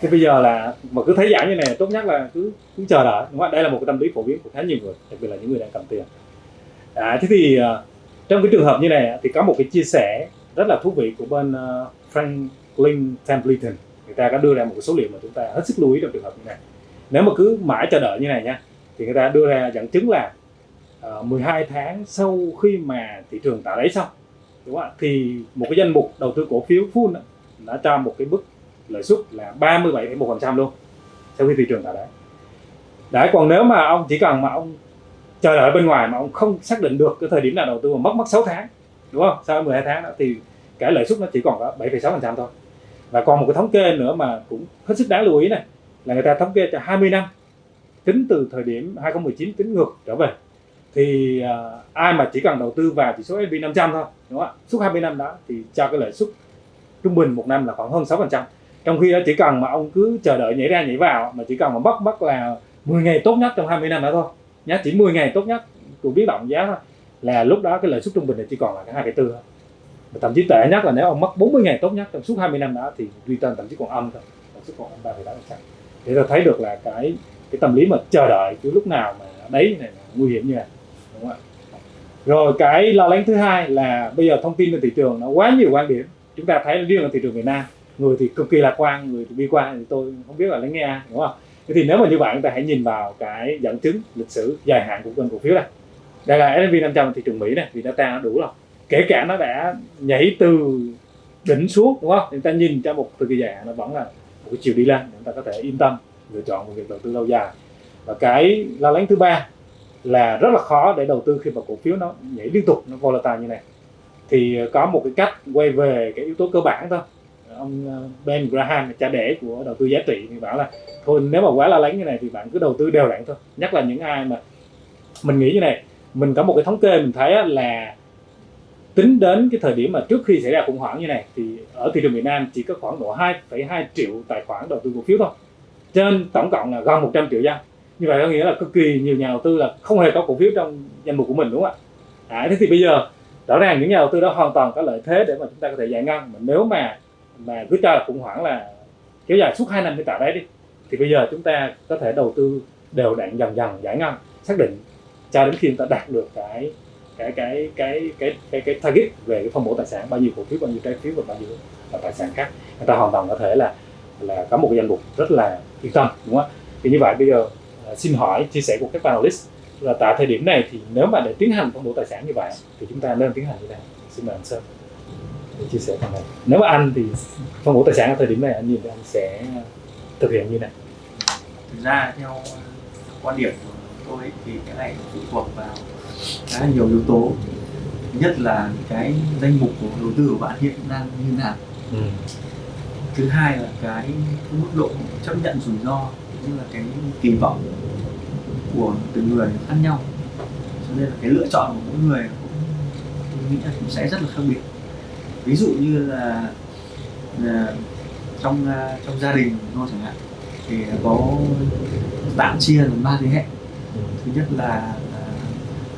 Thế bây giờ là mà cứ thấy giảm như này tốt nhất là cứ cứ chờ đợi đúng không? đây là một cái tâm lý phổ biến của khá nhiều người đặc biệt là những người đang cầm tiền. À, thế thì ờ, trong cái trường hợp như này thì có một cái chia sẻ rất là thú vị của bên ờ, Franklin Templeton. Người ta có đưa ra một cái số liệu mà chúng ta hết sức lưu ý trong trường hợp như này. Nếu mà cứ mãi chờ đợi như này nha thì người ta đưa ra dẫn chứng là Ờ, uh, 12 tháng sau khi mà thị trường tạo đáy xong đúng không thì một cái danh mục đầu tư cổ phiếu full đã cho một cái mức lợi suất là 37,1% luôn sau khi thị trường tạo đáy. Đấy còn nếu mà ông chỉ cần mà ông chờ đợi bên ngoài mà ông không xác định được cái thời điểm nào đầu tư mà mất mất 6 tháng đúng không? Sau 12 tháng đó thì cái lợi suất nó chỉ còn có 7,6% thôi. Và còn một cái thống kê nữa mà cũng hết sức đáng lưu ý này là người ta thống kê cho 20 năm tính từ thời điểm 2019 tính ngược trở về thì uh, ai mà chỉ cần đầu tư vào chỉ số S&P 500 thôi đúng không ạ? Suốt 20 năm đó thì cho cái lợi suất trung bình một năm là khoảng hơn 6% trong khi đó chỉ cần mà ông cứ chờ đợi nhảy ra nhảy vào mà chỉ cần mà mất mất là 10 ngày tốt nhất trong 20 năm đó thôi. Nhá chỉ 10 ngày tốt nhất của biến động giá thôi là lúc đó cái lợi suất trung bình là chỉ còn là cái 2,4 thôi. Và thậm chí tệ nhất là nếu ông mất 40 ngày tốt nhất trong suốt 20 năm đó thì return thậm chí còn âm thôi lợi suất còn âm 3,8% để ta thấy được là cái cái tâm lý mà chờ đợi cứ lúc nào mà đấy này nguy hiểm như này rồi cái lo lắng thứ hai là bây giờ thông tin trên thị trường nó quá nhiều quan điểm. Chúng ta thấy riêng ở thị trường Việt Nam, người thì cực kỳ lạc quan, người thì bi quan, thì tôi không biết là lắng nghe đúng không? Thế thì nếu mà như vậy, chúng ta hãy nhìn vào cái dẫn chứng lịch sử dài hạn của kênh cổ phiếu này đây là S&P 500 thị trường Mỹ này, vì data nó đủ rồi. Kể cả nó đã nhảy từ đỉnh xuống, đúng không? Chúng ta nhìn cho một thời kỳ dài hạn, nó vẫn là một cái chiều đi lên. Chúng ta có thể yên tâm lựa chọn một việc đầu tư lâu dài. Và cái lo lắng thứ ba là rất là khó để đầu tư khi mà cổ phiếu nó nhảy liên tục nó volatile như này. Thì ờ, có một cái cách quay về cái yếu tố cơ bản thôi. Ông ờ, Ben Graham cha đẻ của đầu tư giá trị thì bảo là thôi nếu mà quá lo lắng như này thì bạn cứ đầu tư đều đặn thôi. Nhất là những ai mà mình nghĩ như này mình có một cái thống kê mình thấy là tính đến cái thời điểm mà trước khi xảy ra khủng hoảng như này thì ở thị trường Việt Nam chỉ có khoảng độ 2,2 triệu tài khoản đầu tư cổ phiếu thôi. Trên tổng cộng là gần 100 triệu dân như vậy có nghĩa là cực kỳ nhiều nhà đầu tư là không hề có cổ phiếu trong danh mục của mình đúng không ạ? À, thế thì bây giờ rõ ràng những nhà đầu tư đó hoàn toàn có lợi thế để mà chúng ta có thể giải ngân. Mà nếu mà mà cứ cho là khủng hoảng là kéo dài suốt 2 năm mới tạo đấy đi thì bây giờ chúng ta có thể đầu tư đều đặn dần dần giải ngân xác định cho đến khi chúng ta đạt được cái cái cái cái cái cái, cái target về cái phân bổ tài sản bao nhiêu cổ phiếu bao nhiêu trái phiếu và bao nhiêu tài sản khác. Người ta hoàn toàn có thể là là có một cái danh mục rất là yên tâm đúng không ạ? Thì như vậy bây giờ xin hỏi chia sẻ của các panelist là tại thời điểm này thì nếu mà để tiến hành phân bổ tài sản như vậy thì chúng ta nên tiến hành như thế nào? Xin mời anh sơn để chia sẻ phần này. Nếu mà anh thì phân bổ tài sản ở thời điểm này anh nhìn anh sẽ thực hiện như này thực ra theo uh, quan điểm của tôi ấy, thì cái này phụ thuộc vào khá là nhiều yếu tố. Nhất là cái danh mục của đầu tư của bạn hiện đang như nào. Ừ. thứ hai là cái mức độ chấp nhận rủi ro như là cái kỳ vọng của từng người khác nhau. Cho nên là cái lựa chọn của mỗi người cũng tôi nghĩ là cũng sẽ rất là khác biệt. Ví dụ như là, là trong à, trong gia đình của chẳng hạn thì có tạm chia làm ba thế hệ. Thứ nhất là, là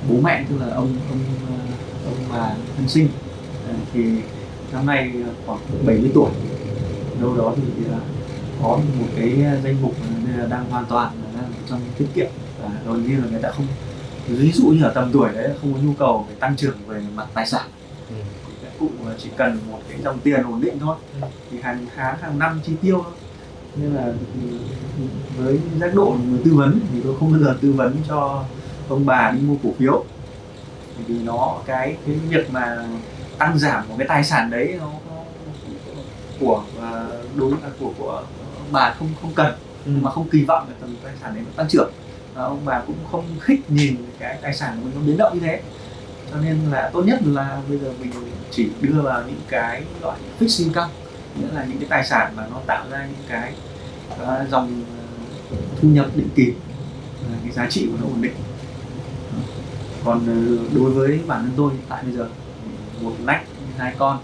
bố mẹ tức là ông ông à, ông bà thân sinh. Thì năm nay khoảng 70 tuổi. Đâu đó thì là có một cái danh mục đang hoàn toàn là đang trong tiết kiệm và gần như là người ta không ví dụ như ở tầm tuổi đấy không có nhu cầu về tăng trưởng về mặt tài sản. Ừ. thì cụ chỉ cần một cái dòng tiền ổn định thôi thì hàng tháng hàng năm chi tiêu thôi. Nên là với giác độ người tư vấn thì tôi không bao giờ tư vấn cho ông bà đi mua cổ phiếu. Vì nó cái cái việc mà tăng giảm một cái tài sản đấy nó của à, đối là của của bà không không cần ừ. mà không kỳ vọng là tầm tài sản đấy nó tăng trưởng. Và ông bà cũng không thích nhìn cái tài sản của mình nó biến động như thế. Cho nên là tốt nhất là bây giờ mình chỉ đưa vào những cái loại fixed income nghĩa là những cái tài sản mà nó tạo ra những cái uh, dòng uh, thu nhập định kỳ uh, cái giá trị của nó ổn định. Còn uh, đối với bản thân tôi tại bây giờ một nách hai con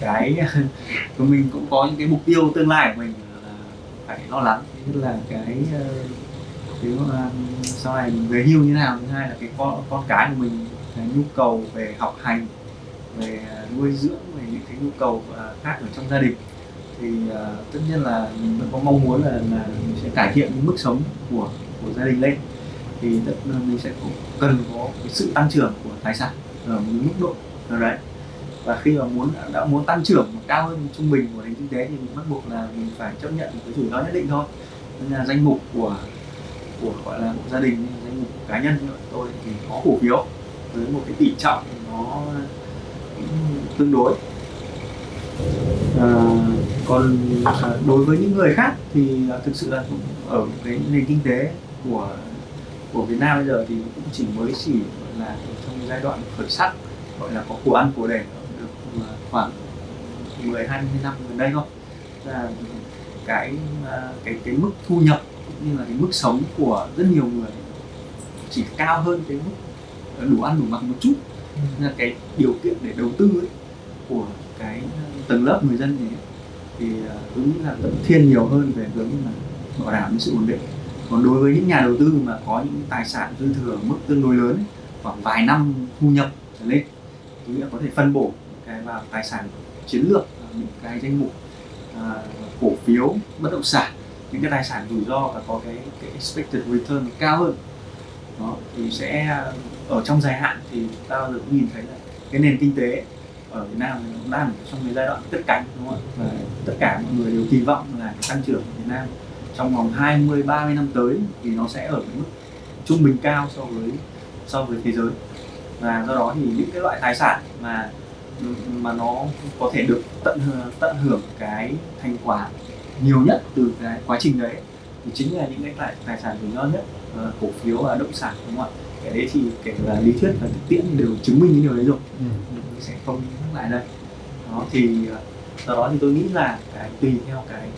cái của mình cũng có những cái mục tiêu tương lai của mình là phải lo lắng. Nhất là cái ờ, nếu ờ, sau này mình về hưu như thế nào thứ hai là cái con con cái của mình cái nhu cầu về học hành về ờ, nuôi dưỡng về những cái nhu cầu khác ở trong gia đình. Thì uh, tất nhiên là mình vẫn có mong muốn là, là mình sẽ cải thiện cái mức sống của của gia đình lên. Thì tất mình sẽ cần có cái sự tăng trưởng của tài sản ở một mức độ nào đấy và khi mà muốn đã muốn tăng trưởng cao hơn trung bình của nền kinh tế thì mình bắt buộc là mình phải chấp nhận một cái rủi ro nhất định thôi. Nên là danh mục của của gọi là một gia đình danh mục cá nhân như tôi thì có cổ phiếu với một cái tỷ trọng nó tương đối. À, còn à, đối với những người khác thì thực sự là ở cái nền kinh tế của của Việt Nam bây giờ thì cũng chỉ mới chỉ là trong giai đoạn khởi sắc gọi là có của ăn của để khoảng 10 20 năm gần đây thôi. Là cái à, cái cái mức thu nhập cũng như là cái mức sống của rất nhiều người chỉ cao hơn cái mức đủ ăn đủ mặc một chút. Ừ. nên là cái điều kiện để đầu tư ấy, của cái tầng lớp người dân này thì tôi nghĩ là vẫn thiên nhiều hơn về hướng là bảo đảm cái sự ổn định. Còn đối với những nhà đầu tư mà có những tài sản dư thừa mức tương đối lớn ấy, khoảng vài năm thu nhập trở lên là có thể phân bổ vào tài sản chiến lược à, những cái danh mục à, cổ phiếu bất động sản. Những cái tài sản rủi ro và có cái, cái expected return cao hơn. Đó thì sẽ à, ở trong dài hạn thì ta được cũng nhìn thấy là cái nền kinh tế ở Việt Nam nó đang trong cái giai đoạn tất cánh đúng không ạ? Và tất cả mọi người đều kỳ vọng là cái tăng trưởng của Việt Nam trong vòng 20 30 năm tới thì nó sẽ ở cái mức trung bình cao so với so với thế giới. Và do đó thì những cái loại tài sản mà mà nó có thể được tận tận hưởng cái thành quả nhiều nhất từ cái quá trình đấy. Thì chính là những cái tài, tài sản rủi ro nhất uh, cổ phiếu và động sản đúng không ạ? Cái đấy thì kể là lý thuyết và thực tiễn đều chứng minh cái điều đấy rồi. Ừ. mình sẽ không nhắc lại đây. Đó thì ờ, do đó thì tôi nghĩ là cái tùy theo cái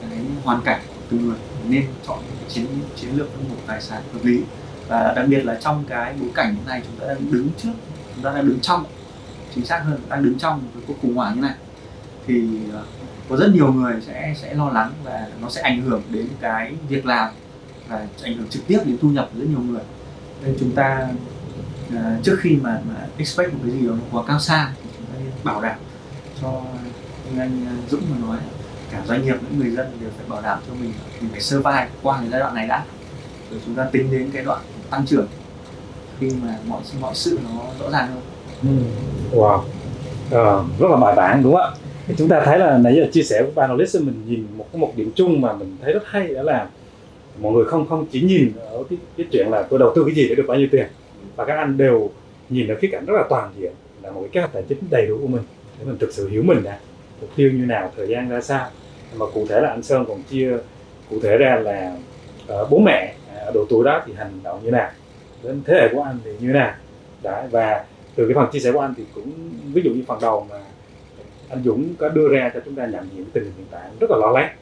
cái hoàn cảnh của từng người nên chọn chiến chiến lược phân bổ tài sản hợp lý. Và đặc biệt là trong cái bối cảnh như này chúng ta đang đứng trước chúng ta đang đứng trong chính xác hơn đang đứng trong một cuộc khủng hoảng như này. Thì ờ, có rất nhiều người sẽ sẽ lo lắng và nó sẽ ảnh hưởng đến cái việc làm và ảnh hưởng trực tiếp đến thu nhập của rất nhiều người. Nên chúng ta uh, trước khi mà, mà expect một cái gì đó nó quá cao xa thì chúng ta nên bảo đảm cho như anh ờ, Dũng mà nói cả doanh nghiệp lẫn người dân đều phải bảo đảm cho mình mình phải survive qua cái giai đoạn này đã. Rồi chúng ta tính đến cái đoạn tăng trưởng khi mà mọi mọi sự nó rõ ràng hơn. Ừ. Wow, à, rất là bài bản đúng không ạ? chúng ta thấy là nãy giờ chia sẻ của panelist mình nhìn một cái một điểm chung mà mình thấy rất hay đó là mọi người không không chỉ nhìn ở cái, cái chuyện là tôi đầu tư cái gì để được bao nhiêu tiền và các anh đều nhìn ở khía cạnh rất là toàn diện là một cái kế hoạch tài chính đầy đủ của mình để mình thực sự hiểu mình nè mục tiêu như nào thời gian ra sao. Mà cụ thể là anh Sơn còn chia cụ thể ra là uh, bố mẹ ở độ tuổi đó thì hành động như nào đến thế hệ của anh thì như nào. Đấy, và từ cái phần chia sẻ của anh thì cũng ví dụ như phần đầu mà anh Dũng có đưa ra cho chúng ta nhận diện tình hình hiện tại rất là lo lắng.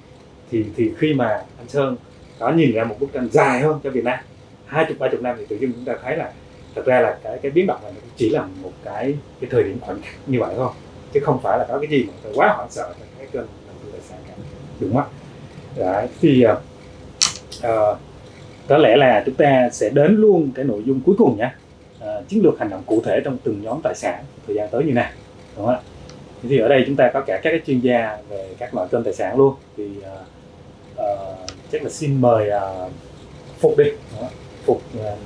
Thì thì khi mà anh Sơn có nhìn ra một bức tranh dài hơn cho Việt Nam hai chục ba chục năm thì tự nhiên chúng ta thấy là thật ra là cái cái biến động này chỉ là một cái cái thời điểm khoảnh khắc như vậy thôi chứ không phải là có cái gì mà phải quá hoảng sợ là cái kênh đầu tư tài sản cả. Đúng không? Đấy, thì uh, có lẽ là chúng ta sẽ đến luôn cái nội dung cuối cùng nhé uh, chiến lược hành động cụ thể trong từng nhóm tài sản thời gian tới như này đúng không ạ? Thì ở đây chúng ta có cả các chuyên gia về các loại kênh tài sản luôn. Thì uh, uh, chắc là xin mời uh, phục đi Đó. phục uh,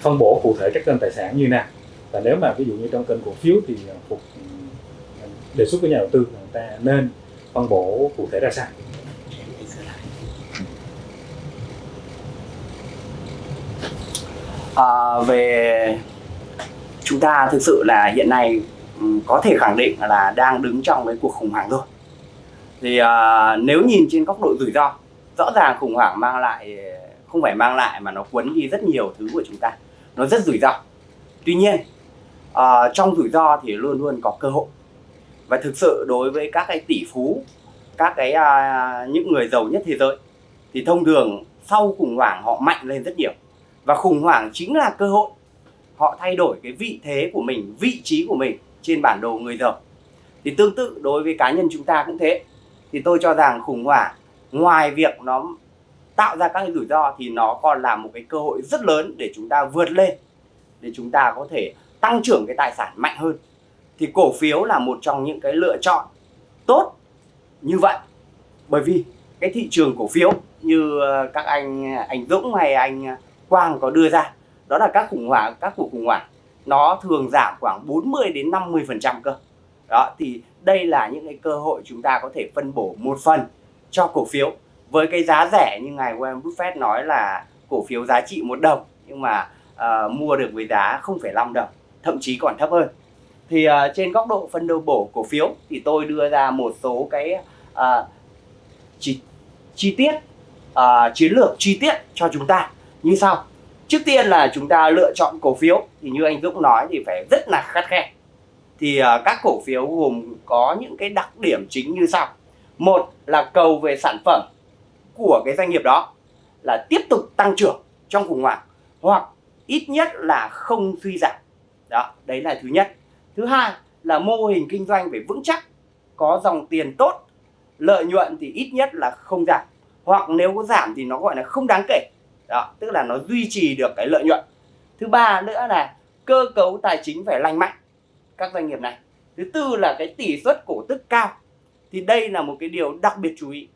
phân bổ cụ thể các kênh tài sản như nào. Và nếu mà ví dụ như trong kênh cổ phiếu thì phục ừ, đề xuất với nhà đầu tư là người ta nên phân bổ cụ thể ra sao? À, về chúng ta thực sự là hiện nay ừ, có thể khẳng định là đang đứng trong cái cuộc khủng hoảng rồi. Thì uh, nếu nhìn trên góc độ rủi ro rõ ràng khủng hoảng mang lại không phải mang lại mà nó cuốn đi rất nhiều thứ của chúng ta. Nó rất rủi ro. Tuy nhiên uh, trong rủi ro thì luôn luôn có cơ hội. Và thực sự đối với các cái tỷ phú các cái uh, những người giàu nhất thế giới thì thông thường sau khủng hoảng họ mạnh lên rất nhiều. Và khủng hoảng chính là cơ hội họ thay đổi cái vị thế của mình, vị trí của mình trên bản đồ người giàu thì tương tự đối với cá nhân chúng ta cũng thế. Thì tôi cho rằng khủng hoảng, ngoài việc nó tạo ra các cái rủi ro thì nó còn là một cái cơ hội rất lớn để chúng ta vượt lên, để chúng ta có thể tăng trưởng cái tài sản mạnh hơn. Thì cổ phiếu là một trong những cái lựa chọn tốt như vậy. Bởi vì cái thị trường cổ phiếu như ờ, các anh ờ, anh Dũng hay anh ờ, Quang có đưa ra đó là các khủng hoảng các cuộc khủng hoảng nó thường giảm khoảng 40 đến 50 phần trăm cơ. Đó thì đây là những cái cơ hội chúng ta có thể phân bổ một phần cho cổ phiếu. Với cái giá rẻ như ngài Warren Buffett nói là cổ phiếu giá trị một đồng nhưng mà uh, mua được với giá 0,5 đồng thậm chí còn thấp hơn. Thì uh, trên góc độ phân bổ cổ phiếu thì tôi đưa ra một số cái uh, chi, chi tiết uh, chiến lược chi tiết cho chúng ta. Như sau trước tiên là chúng ta lựa chọn cổ phiếu. Thì như anh Dũng nói thì phải rất là khắt khe. Thì uh, các cổ phiếu gồm có những cái đặc điểm chính như sau. Một là cầu về sản phẩm của cái doanh nghiệp đó là tiếp tục tăng trưởng trong khủng hoảng hoặc ít nhất là không suy giảm. Đó đấy là thứ nhất. Thứ hai là mô hình kinh doanh phải vững chắc có dòng tiền tốt lợi nhuận thì ít nhất là không giảm. Hoặc nếu có giảm thì nó gọi là không đáng kể đó tức là nó duy trì được cái lợi nhuận. Thứ ba nữa là cơ cấu tài chính phải lành mạnh. Các doanh nghiệp này. Thứ tư là cái tỷ suất cổ tức cao. Thì đây là một cái điều đặc biệt chú ý.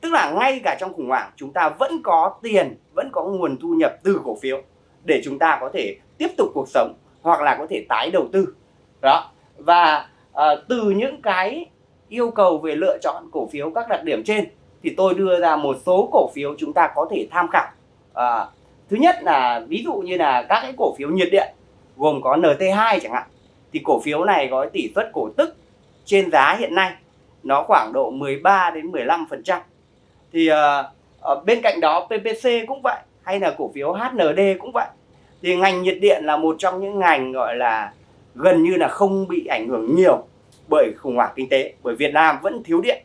Tức là ngay cả trong khủng hoảng chúng ta vẫn có tiền vẫn có nguồn thu nhập từ cổ phiếu để chúng ta có thể tiếp tục cuộc sống hoặc là có thể tái đầu tư. Đó và à, từ những cái yêu cầu về lựa chọn cổ phiếu các đặc điểm trên thì tôi đưa ra một số cổ phiếu chúng ta có thể tham khảo à, thứ nhất là ví dụ như là các cái cổ phiếu nhiệt điện gồm có NT2 chẳng hạn thì cổ phiếu này có tỷ suất cổ tức trên giá hiện nay nó khoảng độ 13 đến 15 phần trăm. Thì ở bên cạnh đó PPC cũng vậy hay là cổ phiếu HND cũng vậy. Thì ngành nhiệt điện là một trong những ngành gọi là gần như là không bị ảnh hưởng nhiều bởi khủng hoảng kinh tế bởi Việt Nam vẫn thiếu điện.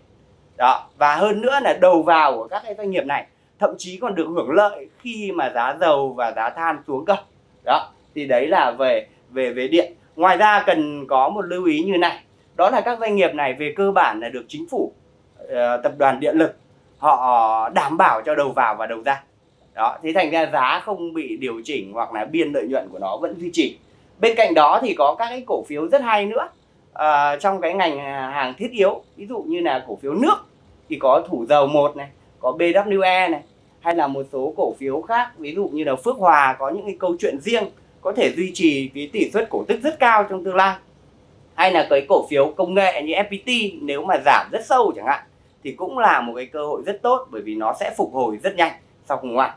Đó và hơn nữa là đầu vào của các cái doanh nghiệp này thậm chí còn được hưởng lợi khi mà giá dầu và giá than xuống cơ. Đó thì đấy là về về về điện. Ngoài ra cần có một lưu ý như này đó là các doanh nghiệp này về cơ bản là được chính phủ ờ, tập đoàn điện lực họ đảm bảo cho đầu vào và đầu ra. Đó thế thành ra giá không bị điều chỉnh hoặc là biên lợi nhuận của nó vẫn duy trì. Bên cạnh đó thì có các cái cổ phiếu rất hay nữa à, trong cái ngành hàng thiết yếu. Ví dụ như là cổ phiếu nước thì có thủ dầu một này có BWE này, hay là một số cổ phiếu khác, ví dụ như là Phước Hòa có những cái câu chuyện riêng, có thể duy trì cái tỷ suất cổ tức rất cao trong tương lai. Hay là cái cổ phiếu công nghệ như FPT nếu mà giảm rất sâu chẳng hạn, thì cũng là một cái cơ hội rất tốt bởi vì nó sẽ phục hồi rất nhanh sau khủng hoảng.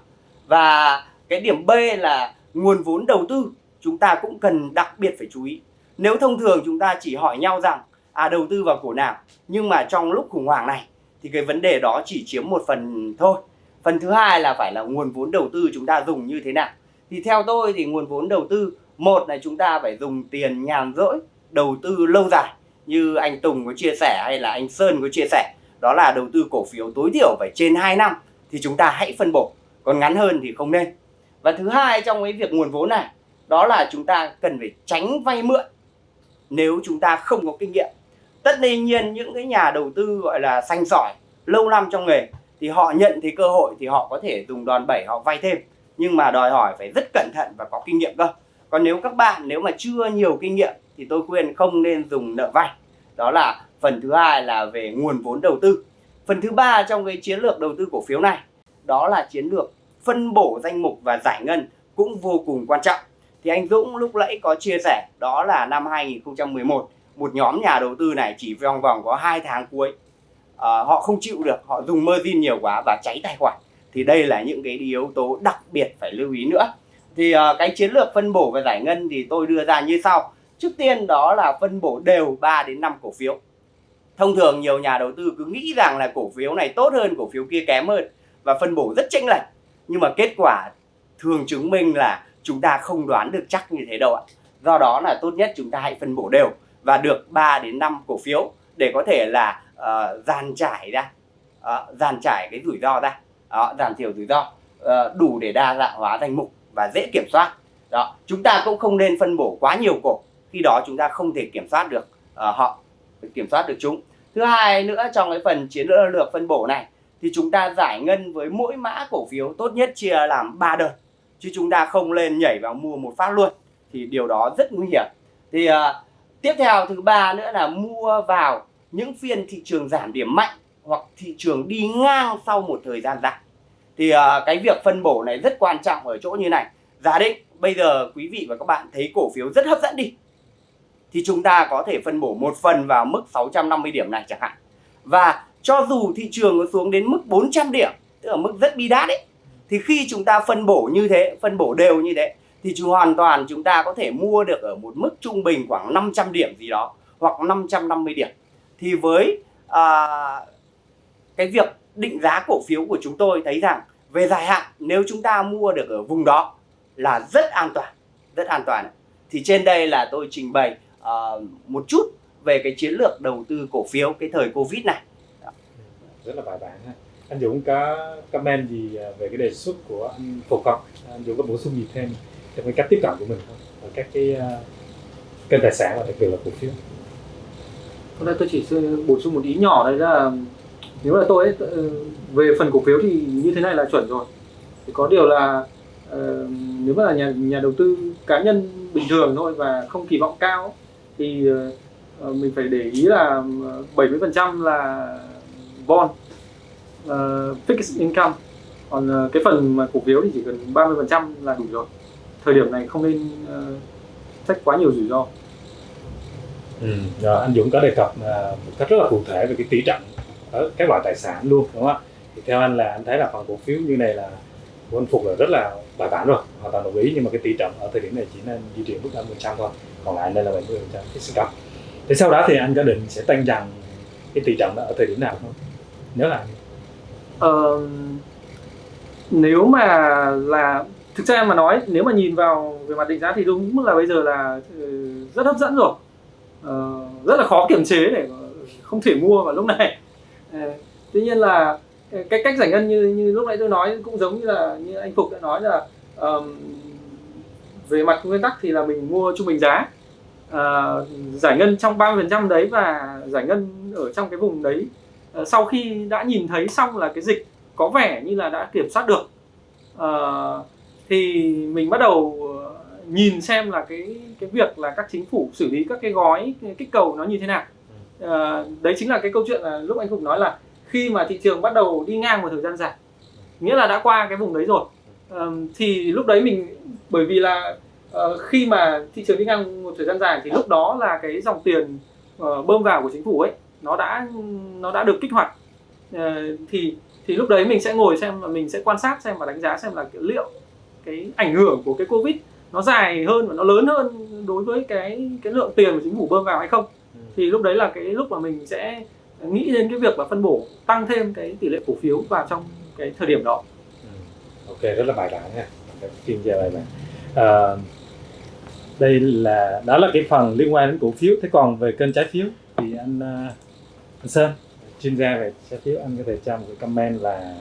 Và cái điểm B là nguồn vốn đầu tư chúng ta cũng cần đặc biệt phải chú ý. Nếu thông thường chúng ta chỉ hỏi nhau rằng à đầu tư vào cổ nào, nhưng mà trong lúc khủng hoảng này thì cái vấn đề đó chỉ chiếm một phần thôi. Phần thứ hai là phải là nguồn vốn đầu tư chúng ta dùng như thế nào. Thì theo tôi thì nguồn vốn đầu tư, một là chúng ta phải dùng tiền nhàn rỗi, đầu tư lâu dài, như anh Tùng có chia sẻ hay là anh Sơn có chia sẻ. Đó là đầu tư cổ phiếu tối thiểu phải trên 2 năm thì chúng ta hãy phân bổ. Còn ngắn hơn thì không nên. Và thứ hai trong cái việc nguồn vốn này, đó là chúng ta cần phải tránh vay mượn. Nếu chúng ta không có kinh nghiệm tất nhiên những cái nhà đầu tư gọi là xanh sỏi, lâu năm trong nghề, thì họ nhận thấy cơ hội thì họ có thể dùng đòn bẩy họ vay thêm. Nhưng mà đòi hỏi phải rất cẩn thận và có kinh nghiệm cơ. Còn nếu các bạn, nếu mà chưa nhiều kinh nghiệm thì tôi khuyên không nên dùng nợ vay. Đó là phần thứ hai là về nguồn vốn đầu tư. Phần thứ ba trong cái chiến lược đầu tư cổ phiếu này, đó là chiến lược phân bổ danh mục và giải ngân cũng vô cùng quan trọng. Thì anh Dũng lúc nãy có chia sẻ, đó là năm 2011 một nhóm nhà đầu tư này chỉ vòng vòng có 2 tháng cuối à, họ không chịu được họ dùng margin nhiều quá và cháy tài khoản. Thì đây là những cái yếu tố đặc biệt phải lưu ý nữa. Thì uh, cái chiến lược phân bổ và giải ngân thì tôi đưa ra như sau. Trước tiên đó là phân bổ đều 3 đến 5 cổ phiếu. Thông thường nhiều nhà đầu tư cứ nghĩ rằng là cổ phiếu này tốt hơn cổ phiếu kia kém hơn và phân bổ rất chênh lệch. Nhưng mà kết quả thường chứng minh là chúng ta không đoán được chắc như thế đâu ạ. Do đó là tốt nhất chúng ta hãy phân bổ đều và được 3 đến 5 cổ phiếu để có thể là uh, dàn trải ra. Uh, dàn trải cái rủi ro ra. Đó, giảm thiểu rủi ro uh, đủ để đa dạng hóa danh mục và dễ kiểm soát. Đó chúng ta cũng không nên phân bổ quá nhiều cổ. Khi đó chúng ta không thể kiểm soát được uh, họ kiểm soát được chúng. Thứ hai nữa trong cái phần chiến lược phân bổ này thì chúng ta giải ngân với mỗi mã cổ phiếu tốt nhất chia làm 3 đợt chứ chúng ta không lên nhảy vào mua một phát luôn thì điều đó rất nguy hiểm. Thì uh, tiếp theo thứ ba nữa là mua vào những phiên thị trường giảm điểm mạnh hoặc thị trường đi ngang sau một thời gian dài. Thì uh, cái việc phân bổ này rất quan trọng ở chỗ như này. Giả định bây giờ quý vị và các bạn thấy cổ phiếu rất hấp dẫn đi thì chúng ta có thể phân bổ một phần vào mức 650 điểm này chẳng hạn. Và cho dù thị trường có xuống đến mức 400 điểm tức là mức rất bi đát ấy thì khi chúng ta phân bổ như thế phân bổ đều như thế thì chú hoàn toàn chúng ta có thể mua được ở một mức trung bình khoảng 500 điểm gì đó hoặc 550 điểm. Thì với à, cái việc định giá cổ phiếu của chúng tôi thấy rằng về dài hạn nếu chúng ta mua được ở vùng đó là rất an toàn rất an toàn. Thì trên đây là tôi trình bày à, một chút về cái chiến lược đầu tư cổ phiếu cái thời covid này. Rất là bài bản ha. Anh Dũng có comment gì à, về cái đề xuất của anh Phục không? Anh Dũng có bổ sung gì thêm? Trong cái cách tiếp cận của mình không ở các cái uh, kênh tài sản và đặc biệt là cổ phiếu. Hôm nay tôi chỉ bổ sung một ý nhỏ đây là nếu là tôi ấy, ờ, về phần cổ phiếu thì như thế này là chuẩn rồi. Thì có điều là uh, nếu mà là nhà nhà đầu tư cá nhân bình thường thôi và không kỳ vọng cao thì uh, mình phải để ý là 70% là bond uh, fixed income. Còn uh, cái phần mà cổ phiếu thì chỉ cần 30% là đủ rồi thời điểm này không nên uh, sách quá nhiều rủi ro. Ừ. Rồi, anh Dũng có đề cập uh, một cách rất là cụ thể về cái tỷ trọng ở các loại tài sản luôn đúng không ạ? Thì theo anh là anh thấy là phần cổ phiếu như này là của anh Phục là rất là bài bản rồi hoàn toàn đồng ý nhưng mà cái tỷ trọng ở thời điểm này chỉ nên duy trì mức 50% thôi còn lại nên là 70% cái sinh cấp thế sau đó thì anh có định sẽ tăng dần cái tỷ trọng đó ở thời điểm nào không? Nhớ là ờ, nếu mà là thực ra mà nói nếu mà nhìn vào về mặt định giá thì đúng là bây giờ là ừ, rất hấp dẫn rồi. Ờ, rất là khó kiểm chế để không thể mua vào lúc này. Ờ, tuy nhiên là ờ, cái cách giải ngân như như lúc nãy tôi nói cũng giống như là như anh Phục đã nói là um, về mặt nguyên tắc thì là mình mua trung bình giá. Uh, giải ngân trong 30% đấy và giải ngân ở trong cái vùng đấy uh, sau khi đã nhìn thấy xong là cái dịch có vẻ như là đã kiểm soát được. Uh, thì mình bắt đầu nhìn xem là cái cái việc là các chính phủ xử lý các cái gói kích cầu nó như thế nào. Uh, đấy chính là cái câu chuyện là lúc anh Phục nói là khi mà thị trường bắt đầu đi ngang một thời gian dài nghĩa là đã qua cái vùng đấy rồi um, thì lúc đấy mình bởi vì là uh, khi mà thị trường đi ngang một thời gian dài thì lúc đó là cái dòng tiền uh, bơm vào của chính phủ ấy nó đã nó đã được kích hoạt. Uh, thì thì lúc đấy mình sẽ ngồi xem và mình sẽ quan sát xem và đánh giá xem là liệu cái ảnh hưởng của cái covid nó dài hơn và nó lớn hơn đối với cái cái lượng tiền của chính phủ bơm vào hay không ừ. thì lúc đấy là cái lúc mà mình sẽ nghĩ đến cái việc là phân bổ tăng thêm cái tỷ lệ cổ phiếu vào trong cái thời điểm đó. Ừ. Ok rất là bài bản nha, chuyên gia bài bản. À, đây là đó là cái phần liên quan đến cổ phiếu. Thế còn về kênh trái phiếu thì anh, à, anh Sơn chuyên gia về trái phiếu anh có thể cho một cái comment là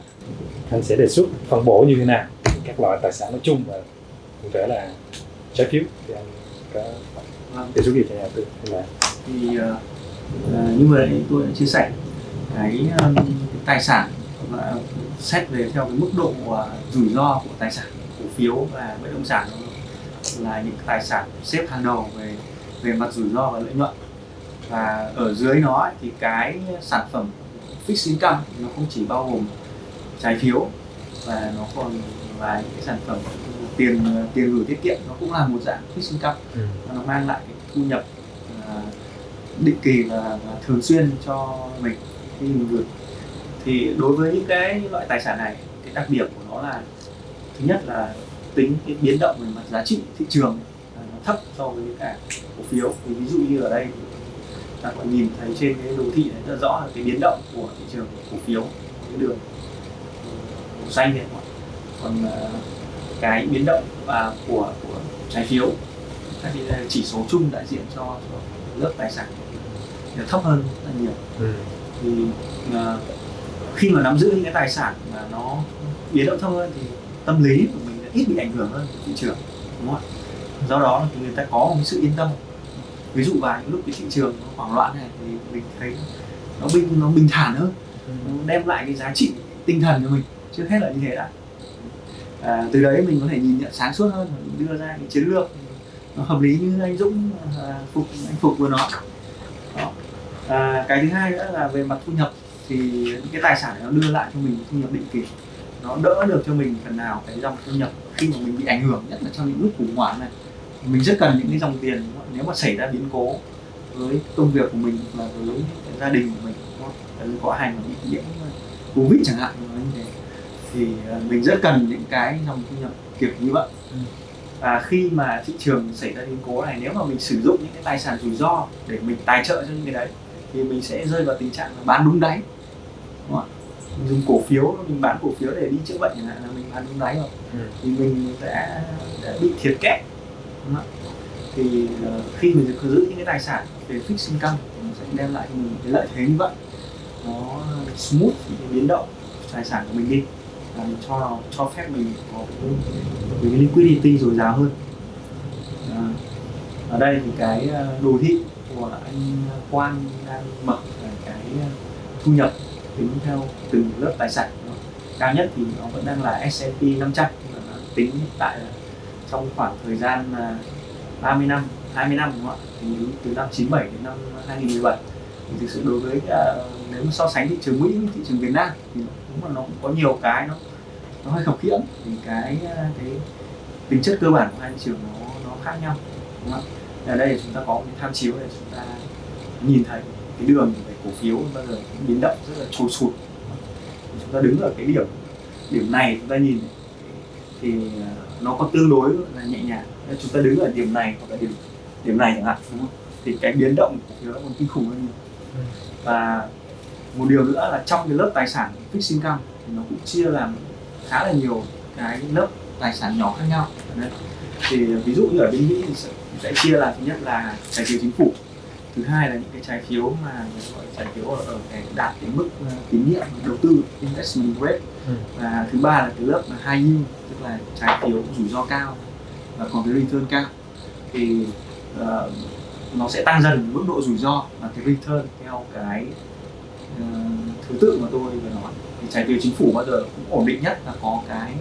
anh sẽ đề xuất phân bổ như thế nào các loại tài sản nói chung và cụ thể là trái phiếu thì anh có đề xuất gì cho nhà đầu tư? Là thì uh, như vừa nãy tôi đã chia sẻ cái, um, cái tài sản và xét về theo cái mức độ uh, rủi ro của tài sản cổ phiếu và bất động sản là những tài sản xếp hàng đầu về về mặt rủi ro và lợi nhuận. Và ở dưới nó thì cái sản phẩm fixed income nó không chỉ bao gồm trái phiếu và nó còn là những cái sản phẩm tiền tiền gửi tiết kiệm nó cũng là một dạng fixed income Ừ. và nó mang lại cái thu nhập à, định kỳ và, và thường xuyên cho mình khi mình gửi. Thì đối với những cái loại tài sản này cái đặc điểm của nó là thứ nhất là tính cái biến động về mặt giá trị thị trường là nó thấp so với cả cổ phiếu. Thì ví dụ như ở đây ta có nhìn thấy trên cái đồ thị này rất rõ là cái biến động của thị trường cổ phiếu cái đường màu xanh này còn à, cái biến động và của của trái phiếu. Các cái chỉ số chung đại diện cho, cho lớp tài sản thì thấp hơn rất là nhiều. Ừ. thì à, khi mà nắm giữ những cái tài sản mà nó biến động thấp hơn thì tâm lý của mình ít bị ảnh hưởng hơn thị trường đúng không ạ? Do đó thì người ta có một sự yên tâm. Ví dụ vào những lúc cái thị trường nó hoảng loạn này thì mình thấy nó bình nó bình thản hơn. Nó đem lại cái giá trị tinh thần cho mình. Trước hết là như thế đã à, từ đấy mình có thể nhìn nhận sáng suốt hơn và đưa ra cái chiến lược nó hợp lý như anh Dũng à, phục anh phục vừa nói. Đó. À, cái thứ hai nữa là về mặt thu nhập thì những cái tài sản này nó đưa lại cho mình thu nhập định kỳ. Nó đỡ được cho mình phần nào cái dòng thu nhập khi mà mình bị ảnh hưởng nhất là trong những lúc khủng hoảng này. Mình rất cần những cái dòng tiền nếu mà xảy ra biến cố với công việc của mình và là với gia đình của mình có hành mà bị nhiễm covid chẳng hạn thì à, mình rất cần những cái dòng thu nhập kiểu như vậy. Và khi mà thị trường xảy ra biến cố này nếu mà mình sử dụng những cái tài sản rủi ro để mình tài trợ cho những cái đấy thì mình sẽ rơi vào tình trạng là bán đúng đáy. Đúng không ạ? Mình dùng cổ phiếu mình bán cổ phiếu để đi chữa bệnh chẳng hạn là mình bán đúng đáy rồi. Ừ. thì mình sẽ, sẽ bị thiệt kép. Đúng không ạ? Thì ờ, khi mình giữ những cái tài sản về fixed income thì nó sẽ đem lại cho mình cái lợi thế như vậy. Nó smooth những cái biến động tài sản của mình đi mình cho cho phép mình có cái, liquidity dồi dào hơn. À, ở đây thì cái ờ, đồ thị của anh Quang đang mở là cái ờ, thu nhập tính theo từng lớp tài sản. Cao nhất thì nó vẫn đang là S&P 500 nhưng mà nó tính hiện tại là trong khoảng thời gian là 30 năm 20 năm đúng không ạ? Thì từ năm 97 đến năm 2017 thì thực sự đối với ờ, nếu mà so sánh thị trường Mỹ với thị trường Việt Nam thì đúng là nó cũng có nhiều cái nó nó hơi khập khiễng. Thì cái ờ, cái tính chất cơ bản của hai thị trường nó nó khác nhau đúng không ở đây chúng ta có một cái tham chiếu để chúng ta nhìn thấy cái đường về cổ phiếu bao giờ cũng biến động rất là trồi sụt chúng ta đứng ở cái điểm điểm này chúng ta nhìn thì ờ, nó có tương đối là nhẹ nhàng. Chúng ta đứng ở điểm này hoặc là điểm điểm này chẳng hạn đúng không? thì cái biến động của cổ phiếu nó còn kinh khủng hơn nhiều. Và một điều nữa là trong cái lớp tài sản fixed income thì nó cũng chia làm khá là nhiều cái lớp tài sản nhỏ khác nhau Đấy. thì ví dụ như ở bên Mỹ thì sẽ, sẽ chia là thứ nhất là trái phiếu chính phủ thứ hai là những cái trái phiếu mà gọi trái phiếu ở, ở cái đạt cái mức ờ, tín nhiệm đầu tư investment grade Ừ. và thứ ba là cái lớp là high yield tức là trái phiếu rủi ro cao và còn cái return cao thì ờ, nó sẽ tăng dần mức độ rủi ro và cái return theo cái ờ, thứ tự mà tôi vừa nói thì trái phiếu chính phủ bao giờ cũng ổn định nhất và có cái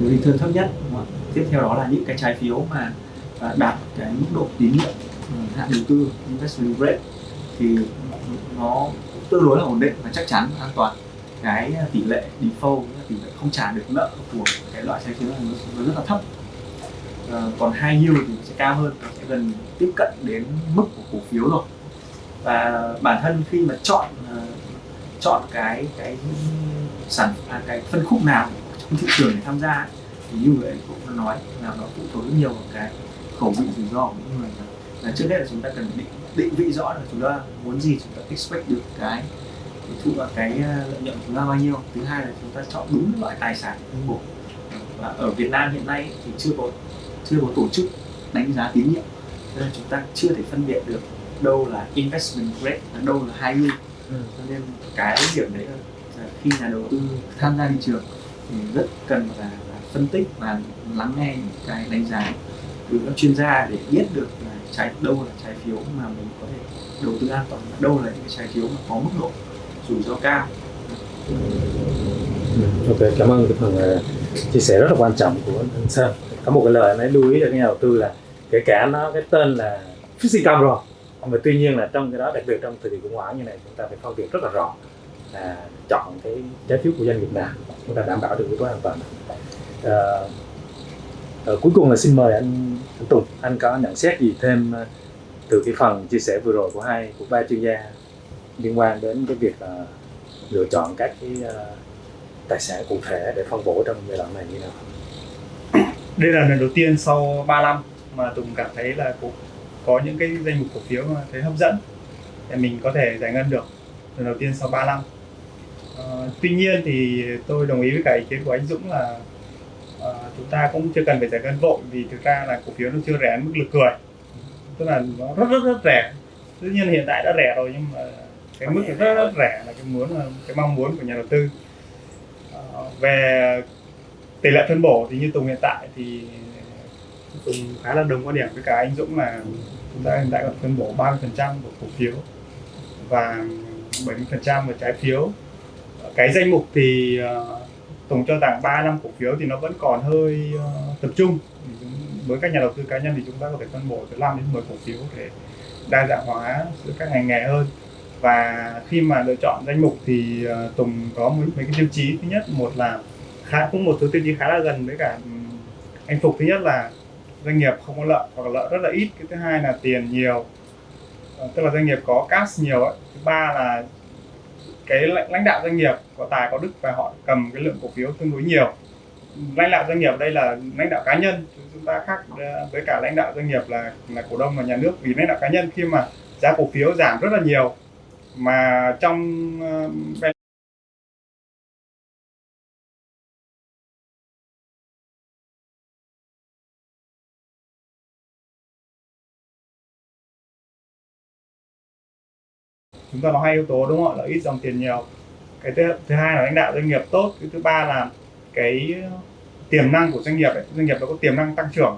cái return thấp nhất. Đúng không tiếp theo đó là những cái trái phiếu mà à, đạt cái mức độ tín nhiệm ừ, hạn đầu tư investment grade thì nó tương đối là ổn định và chắc chắn an toàn. Cái tỷ lệ default là tỷ lệ không trả được nợ của cái loại trái phiếu này nó, nó rất là thấp. À, còn hai yield thì sẽ cao hơn nó sẽ gần tiếp cận đến mức của cổ phiếu rồi. Và bản thân khi mà chọn ờ, chọn cái cái sản à, cái phân khúc nào trong thị trường để tham gia ấy, thì như vậy cũng nói là nó phụ thuộc rất nhiều vào cái khẩu vị rủi ro của những người là, là trước hết là chúng ta cần định định vị rõ là chúng ta muốn gì chúng ta expect được cái cái thu vào cái à, lợi nhuận của chúng ta bao nhiêu. Thứ hai là chúng ta chọn đúng loại tài sản phân bổ và ở Việt Nam hiện nay thì chưa có chưa có tổ chức đánh giá tín nhiệm nên chúng ta chưa thể phân biệt được đâu là investment grade và đâu là high yield. Ừ. cho nên cái điểm đấy là khi nhà đầu tư tham gia thị trường thì rất cần là, là phân tích và lắng nghe những cái đánh giá từ các chuyên gia để biết được là trái đâu là trái phiếu mà mình có thể đầu tư an toàn đâu là những cái trái phiếu mà có mức độ rủi ro cao ừ, Ok, cảm ơn cái phần ờ, chia sẻ rất là quan trọng của anh Sơn. Có một cái lời anh ấy lưu ý cho nhà đầu tư là kể cả nó cái tên là fixed income rồi, mà tuy nhiên là trong cái đó đặc biệt trong thời kỳ khủng hoảng như này chúng ta phải phân biệt rất là rõ là chọn cái trái phiếu của doanh nghiệp nào chúng ta đảm bảo được yếu tố an toàn. à, à, cuối cùng là xin mời anh, anh Tùng anh có nhận xét gì thêm ờ, từ cái phần chia sẻ vừa rồi của hai của ba chuyên gia liên quan đến cái việc là lựa chọn các cái uh, tài sản cụ thể để phân bổ trong giai đoạn này như nào đây là lần đầu tiên sau 3 năm mà Tùng cảm thấy là cũng có những cái danh mục cổ phiếu mà thấy hấp dẫn để mình có thể giải ngân được. Lần đầu tiên sau 3 năm Ờ, tuy nhiên thì tôi đồng ý với cả ý kiến của anh Dũng là ờ, chúng ta cũng chưa cần phải giải ngân vội vì thực ra là cổ phiếu nó chưa rẻ đến mức lực cười. Tức là nó rất rất rất rẻ. Tất nhiên hiện tại đã rẻ rồi nhưng mà cái mức rất rất rẻ là cái muốn là cái mong muốn của nhà đầu tư. Ờ, về tỷ lệ phân bổ thì như Tùng hiện tại thì Tùng khá là đồng quan điểm với cả anh Dũng là chúng ta hiện tại còn phân bổ 30% của cổ phiếu và 70% về trái phiếu. Cái danh mục thì uh, tổng cho rằng 3 năm cổ phiếu thì nó vẫn còn hơi uh, tập trung. Với các nhà đầu tư cá nhân thì chúng ta có thể phân bổ từ 5 đến 10 cổ phiếu để đa dạng hóa giữa các ngành nghề hơn. Và khi mà lựa chọn danh mục thì uh, Tùng có mấy, mấy cái tiêu chí. Thứ nhất một là khá cũng một số tiêu chí khá là gần với cả anh Phục. Thứ nhất là doanh nghiệp không có lợi hoặc lợi rất là ít. Cái thứ hai là tiền nhiều. Ờ, tức là doanh nghiệp có cash nhiều ấy. thứ ba là cái lãnh lãnh đạo doanh nghiệp có tài, có đức và họ cầm cái lượng cổ phiếu tương đối nhiều. Lãnh đạo doanh nghiệp đây là lãnh đạo cá nhân. Chúng ta khác ờ, với cả lãnh đạo doanh nghiệp là là cổ đông và nhà nước vì lãnh đạo cá nhân khi mà giá cổ phiếu giảm rất là nhiều. Mà trong ờ, chúng ta có hai yếu tố đúng không ạ? Là ít dòng tiền nhiều. Cái thứ, thứ hai là lãnh đạo doanh nghiệp tốt. Cái thứ ba là cái tiềm năng của doanh nghiệp ấy. doanh nghiệp nó có tiềm năng tăng trưởng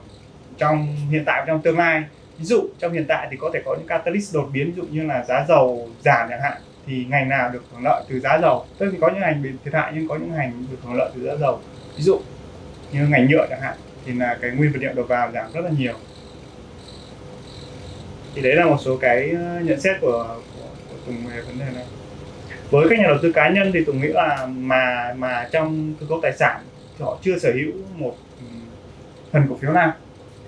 trong hiện tại và trong tương lai. Ví dụ trong hiện tại thì có thể có những catalyst đột biến ví dụ như là giá dầu giảm chẳng hạn thì ngành nào được hưởng lợi từ giá dầu? Tức thì có những ngành bị thiệt hại nhưng có những ngành được hưởng lợi từ giá dầu. Ví dụ như ngành nhựa chẳng hạn thì là cái nguyên vật liệu đầu vào giảm rất là nhiều. Thì đấy là một số cái ờ, nhận xét của Tùng về vấn đề này với các nhà đầu tư cá nhân thì Tùng nghĩ là mà mà trong cơ cấu tài sản thì họ chưa sở hữu một phần cổ phiếu nào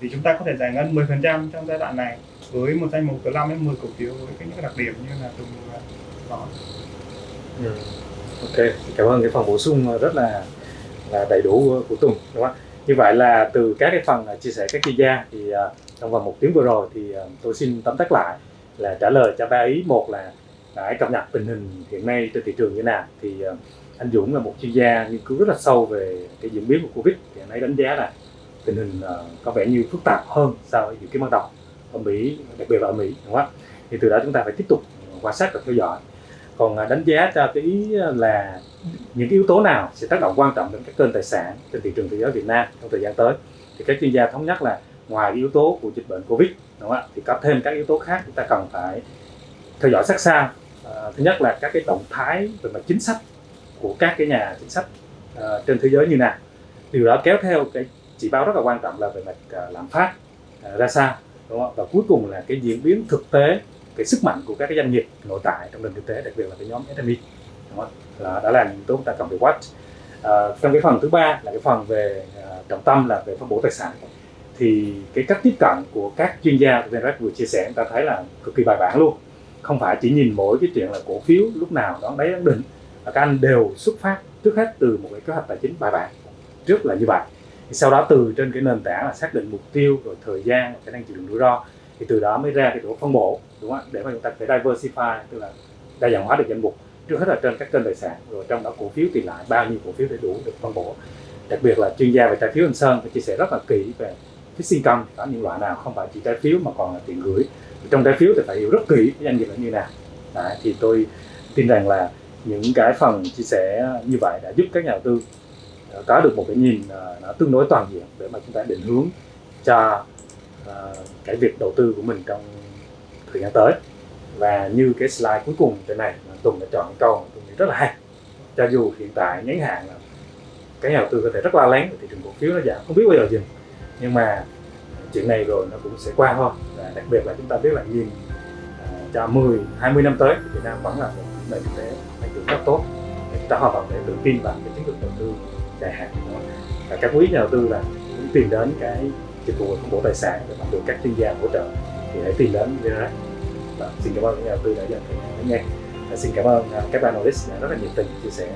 thì chúng ta có thể giải ngân 10% trong giai đoạn này với một danh mục từ 5 đến 10 cổ phiếu với cái những đặc điểm như là Tùng nói Ừ. Ok, cảm ơn cái phần bổ sung rất là là đầy đủ của, của Tùng đúng không? ạ? Như vậy là từ các cái phần chia sẻ các chuyên gia thì à, trong vòng một tiếng vừa rồi thì à, tôi xin tóm tắt lại là trả lời cho ba ý một là Đấy, cập nhật tình hình hiện nay trên thị trường như thế nào. Thì ờ, anh Dũng là một chuyên gia nghiên cứu rất là sâu về cái diễn biến của Covid. Thì anh ấy đánh giá là tình hình ờ, có vẻ như phức tạp hơn so với dự kiến ban đầu ở Mỹ đặc biệt là ở Mỹ đúng không ạ? Thì từ đó chúng ta phải tiếp tục ờ, quan sát và theo dõi. Còn đánh giá cho cái ý là những cái yếu tố nào sẽ tác động quan trọng đến các kênh tài sản trên thị trường thế giới Việt Nam trong thời gian tới. Thì các chuyên gia thống nhất là ngoài cái yếu tố của dịch bệnh Covid đúng không ạ? Thì có thêm các yếu tố khác chúng ta cần phải theo dõi sát sao à, thứ nhất là các cái động thái về mặt chính sách của các cái nhà chính sách à, trên thế giới như nào điều đó kéo theo cái chỉ báo rất là quan trọng là về mặt à, lạm phát à, ra sao đúng không? và cuối cùng là cái diễn biến thực tế cái sức mạnh của các cái doanh nghiệp nội tại trong nền kinh tế đặc biệt là cái nhóm SME đúng không? Là, đó là những yếu tố chúng ta cần phải watch à, trong cái phần thứ ba là cái phần về à, trọng tâm là về phân bổ tài sản thì cái cách tiếp cận của các chuyên gia của VNREX vừa chia sẻ chúng ta thấy là cực kỳ bài bản luôn không phải chỉ nhìn mỗi cái chuyện là cổ phiếu lúc nào đón đáy ấn đỉnh. Các anh đều xuất phát trước hết từ một cái kế hoạch tài chính bài bản. Trước là như vậy. Thì sau đó từ trên cái nền tảng là xác định mục tiêu rồi thời gian khả năng chịu đựng rủi ro, thì từ đó mới ra cái chỗ phân bổ, đúng không để mà chúng ta phải diversify, tức là đa dạng hóa được danh mục trước hết là trên các kênh tài sản, rồi trong đó cổ phiếu thì lại bao nhiêu cổ phiếu để đủ được phân bổ. Đặc biệt là chuyên gia về trái phiếu anh Sơn phải chia sẻ rất là kỹ về fixed income có những loại nào không phải chỉ trái phiếu mà còn là tiền gửi trong trái phiếu thì phải hiểu rất kỹ cái doanh nghiệp là như nào. Đấy, thì tôi tin rằng là những cái phần chia sẻ như vậy đã giúp các nhà đầu tư ờ, có được một cái nhìn ờ, nó tương đối toàn diện để mà chúng ta định hướng cho ờ, cái việc đầu tư của mình trong thời gian tới. Và như cái slide cuối cùng trên này Tùng đã chọn câu mà tôi nghĩ rất là hay cho dù hiện tại ngắn hạn là cái nhà đầu tư có thể rất lo lắng thị trường cổ phiếu nó giảm không biết bao giờ dừng. Nhưng mà chuyện này rồi nó cũng sẽ qua thôi. Và đặc biệt là chúng ta biết là nhìn à, cho 10, 20 năm tới thì Việt Nam vẫn là một nền kinh tế tăng trưởng rất tốt. Để chúng ta hoàn toàn để tự tin vào cái chiến lược đầu tư dài hạn của nó. Và các quý nhà đầu tư là cũng tìm đến cái dịch vụ phân bổ tài sản để mà được các chuyên gia hỗ trợ thì hãy tìm đến Verac và xin cảm ơn nhà đầu tư đã dành thời gian lắng nghe. Và xin cảm ơn à, các bạn analyst đã rất là nhiệt tình chia sẻ.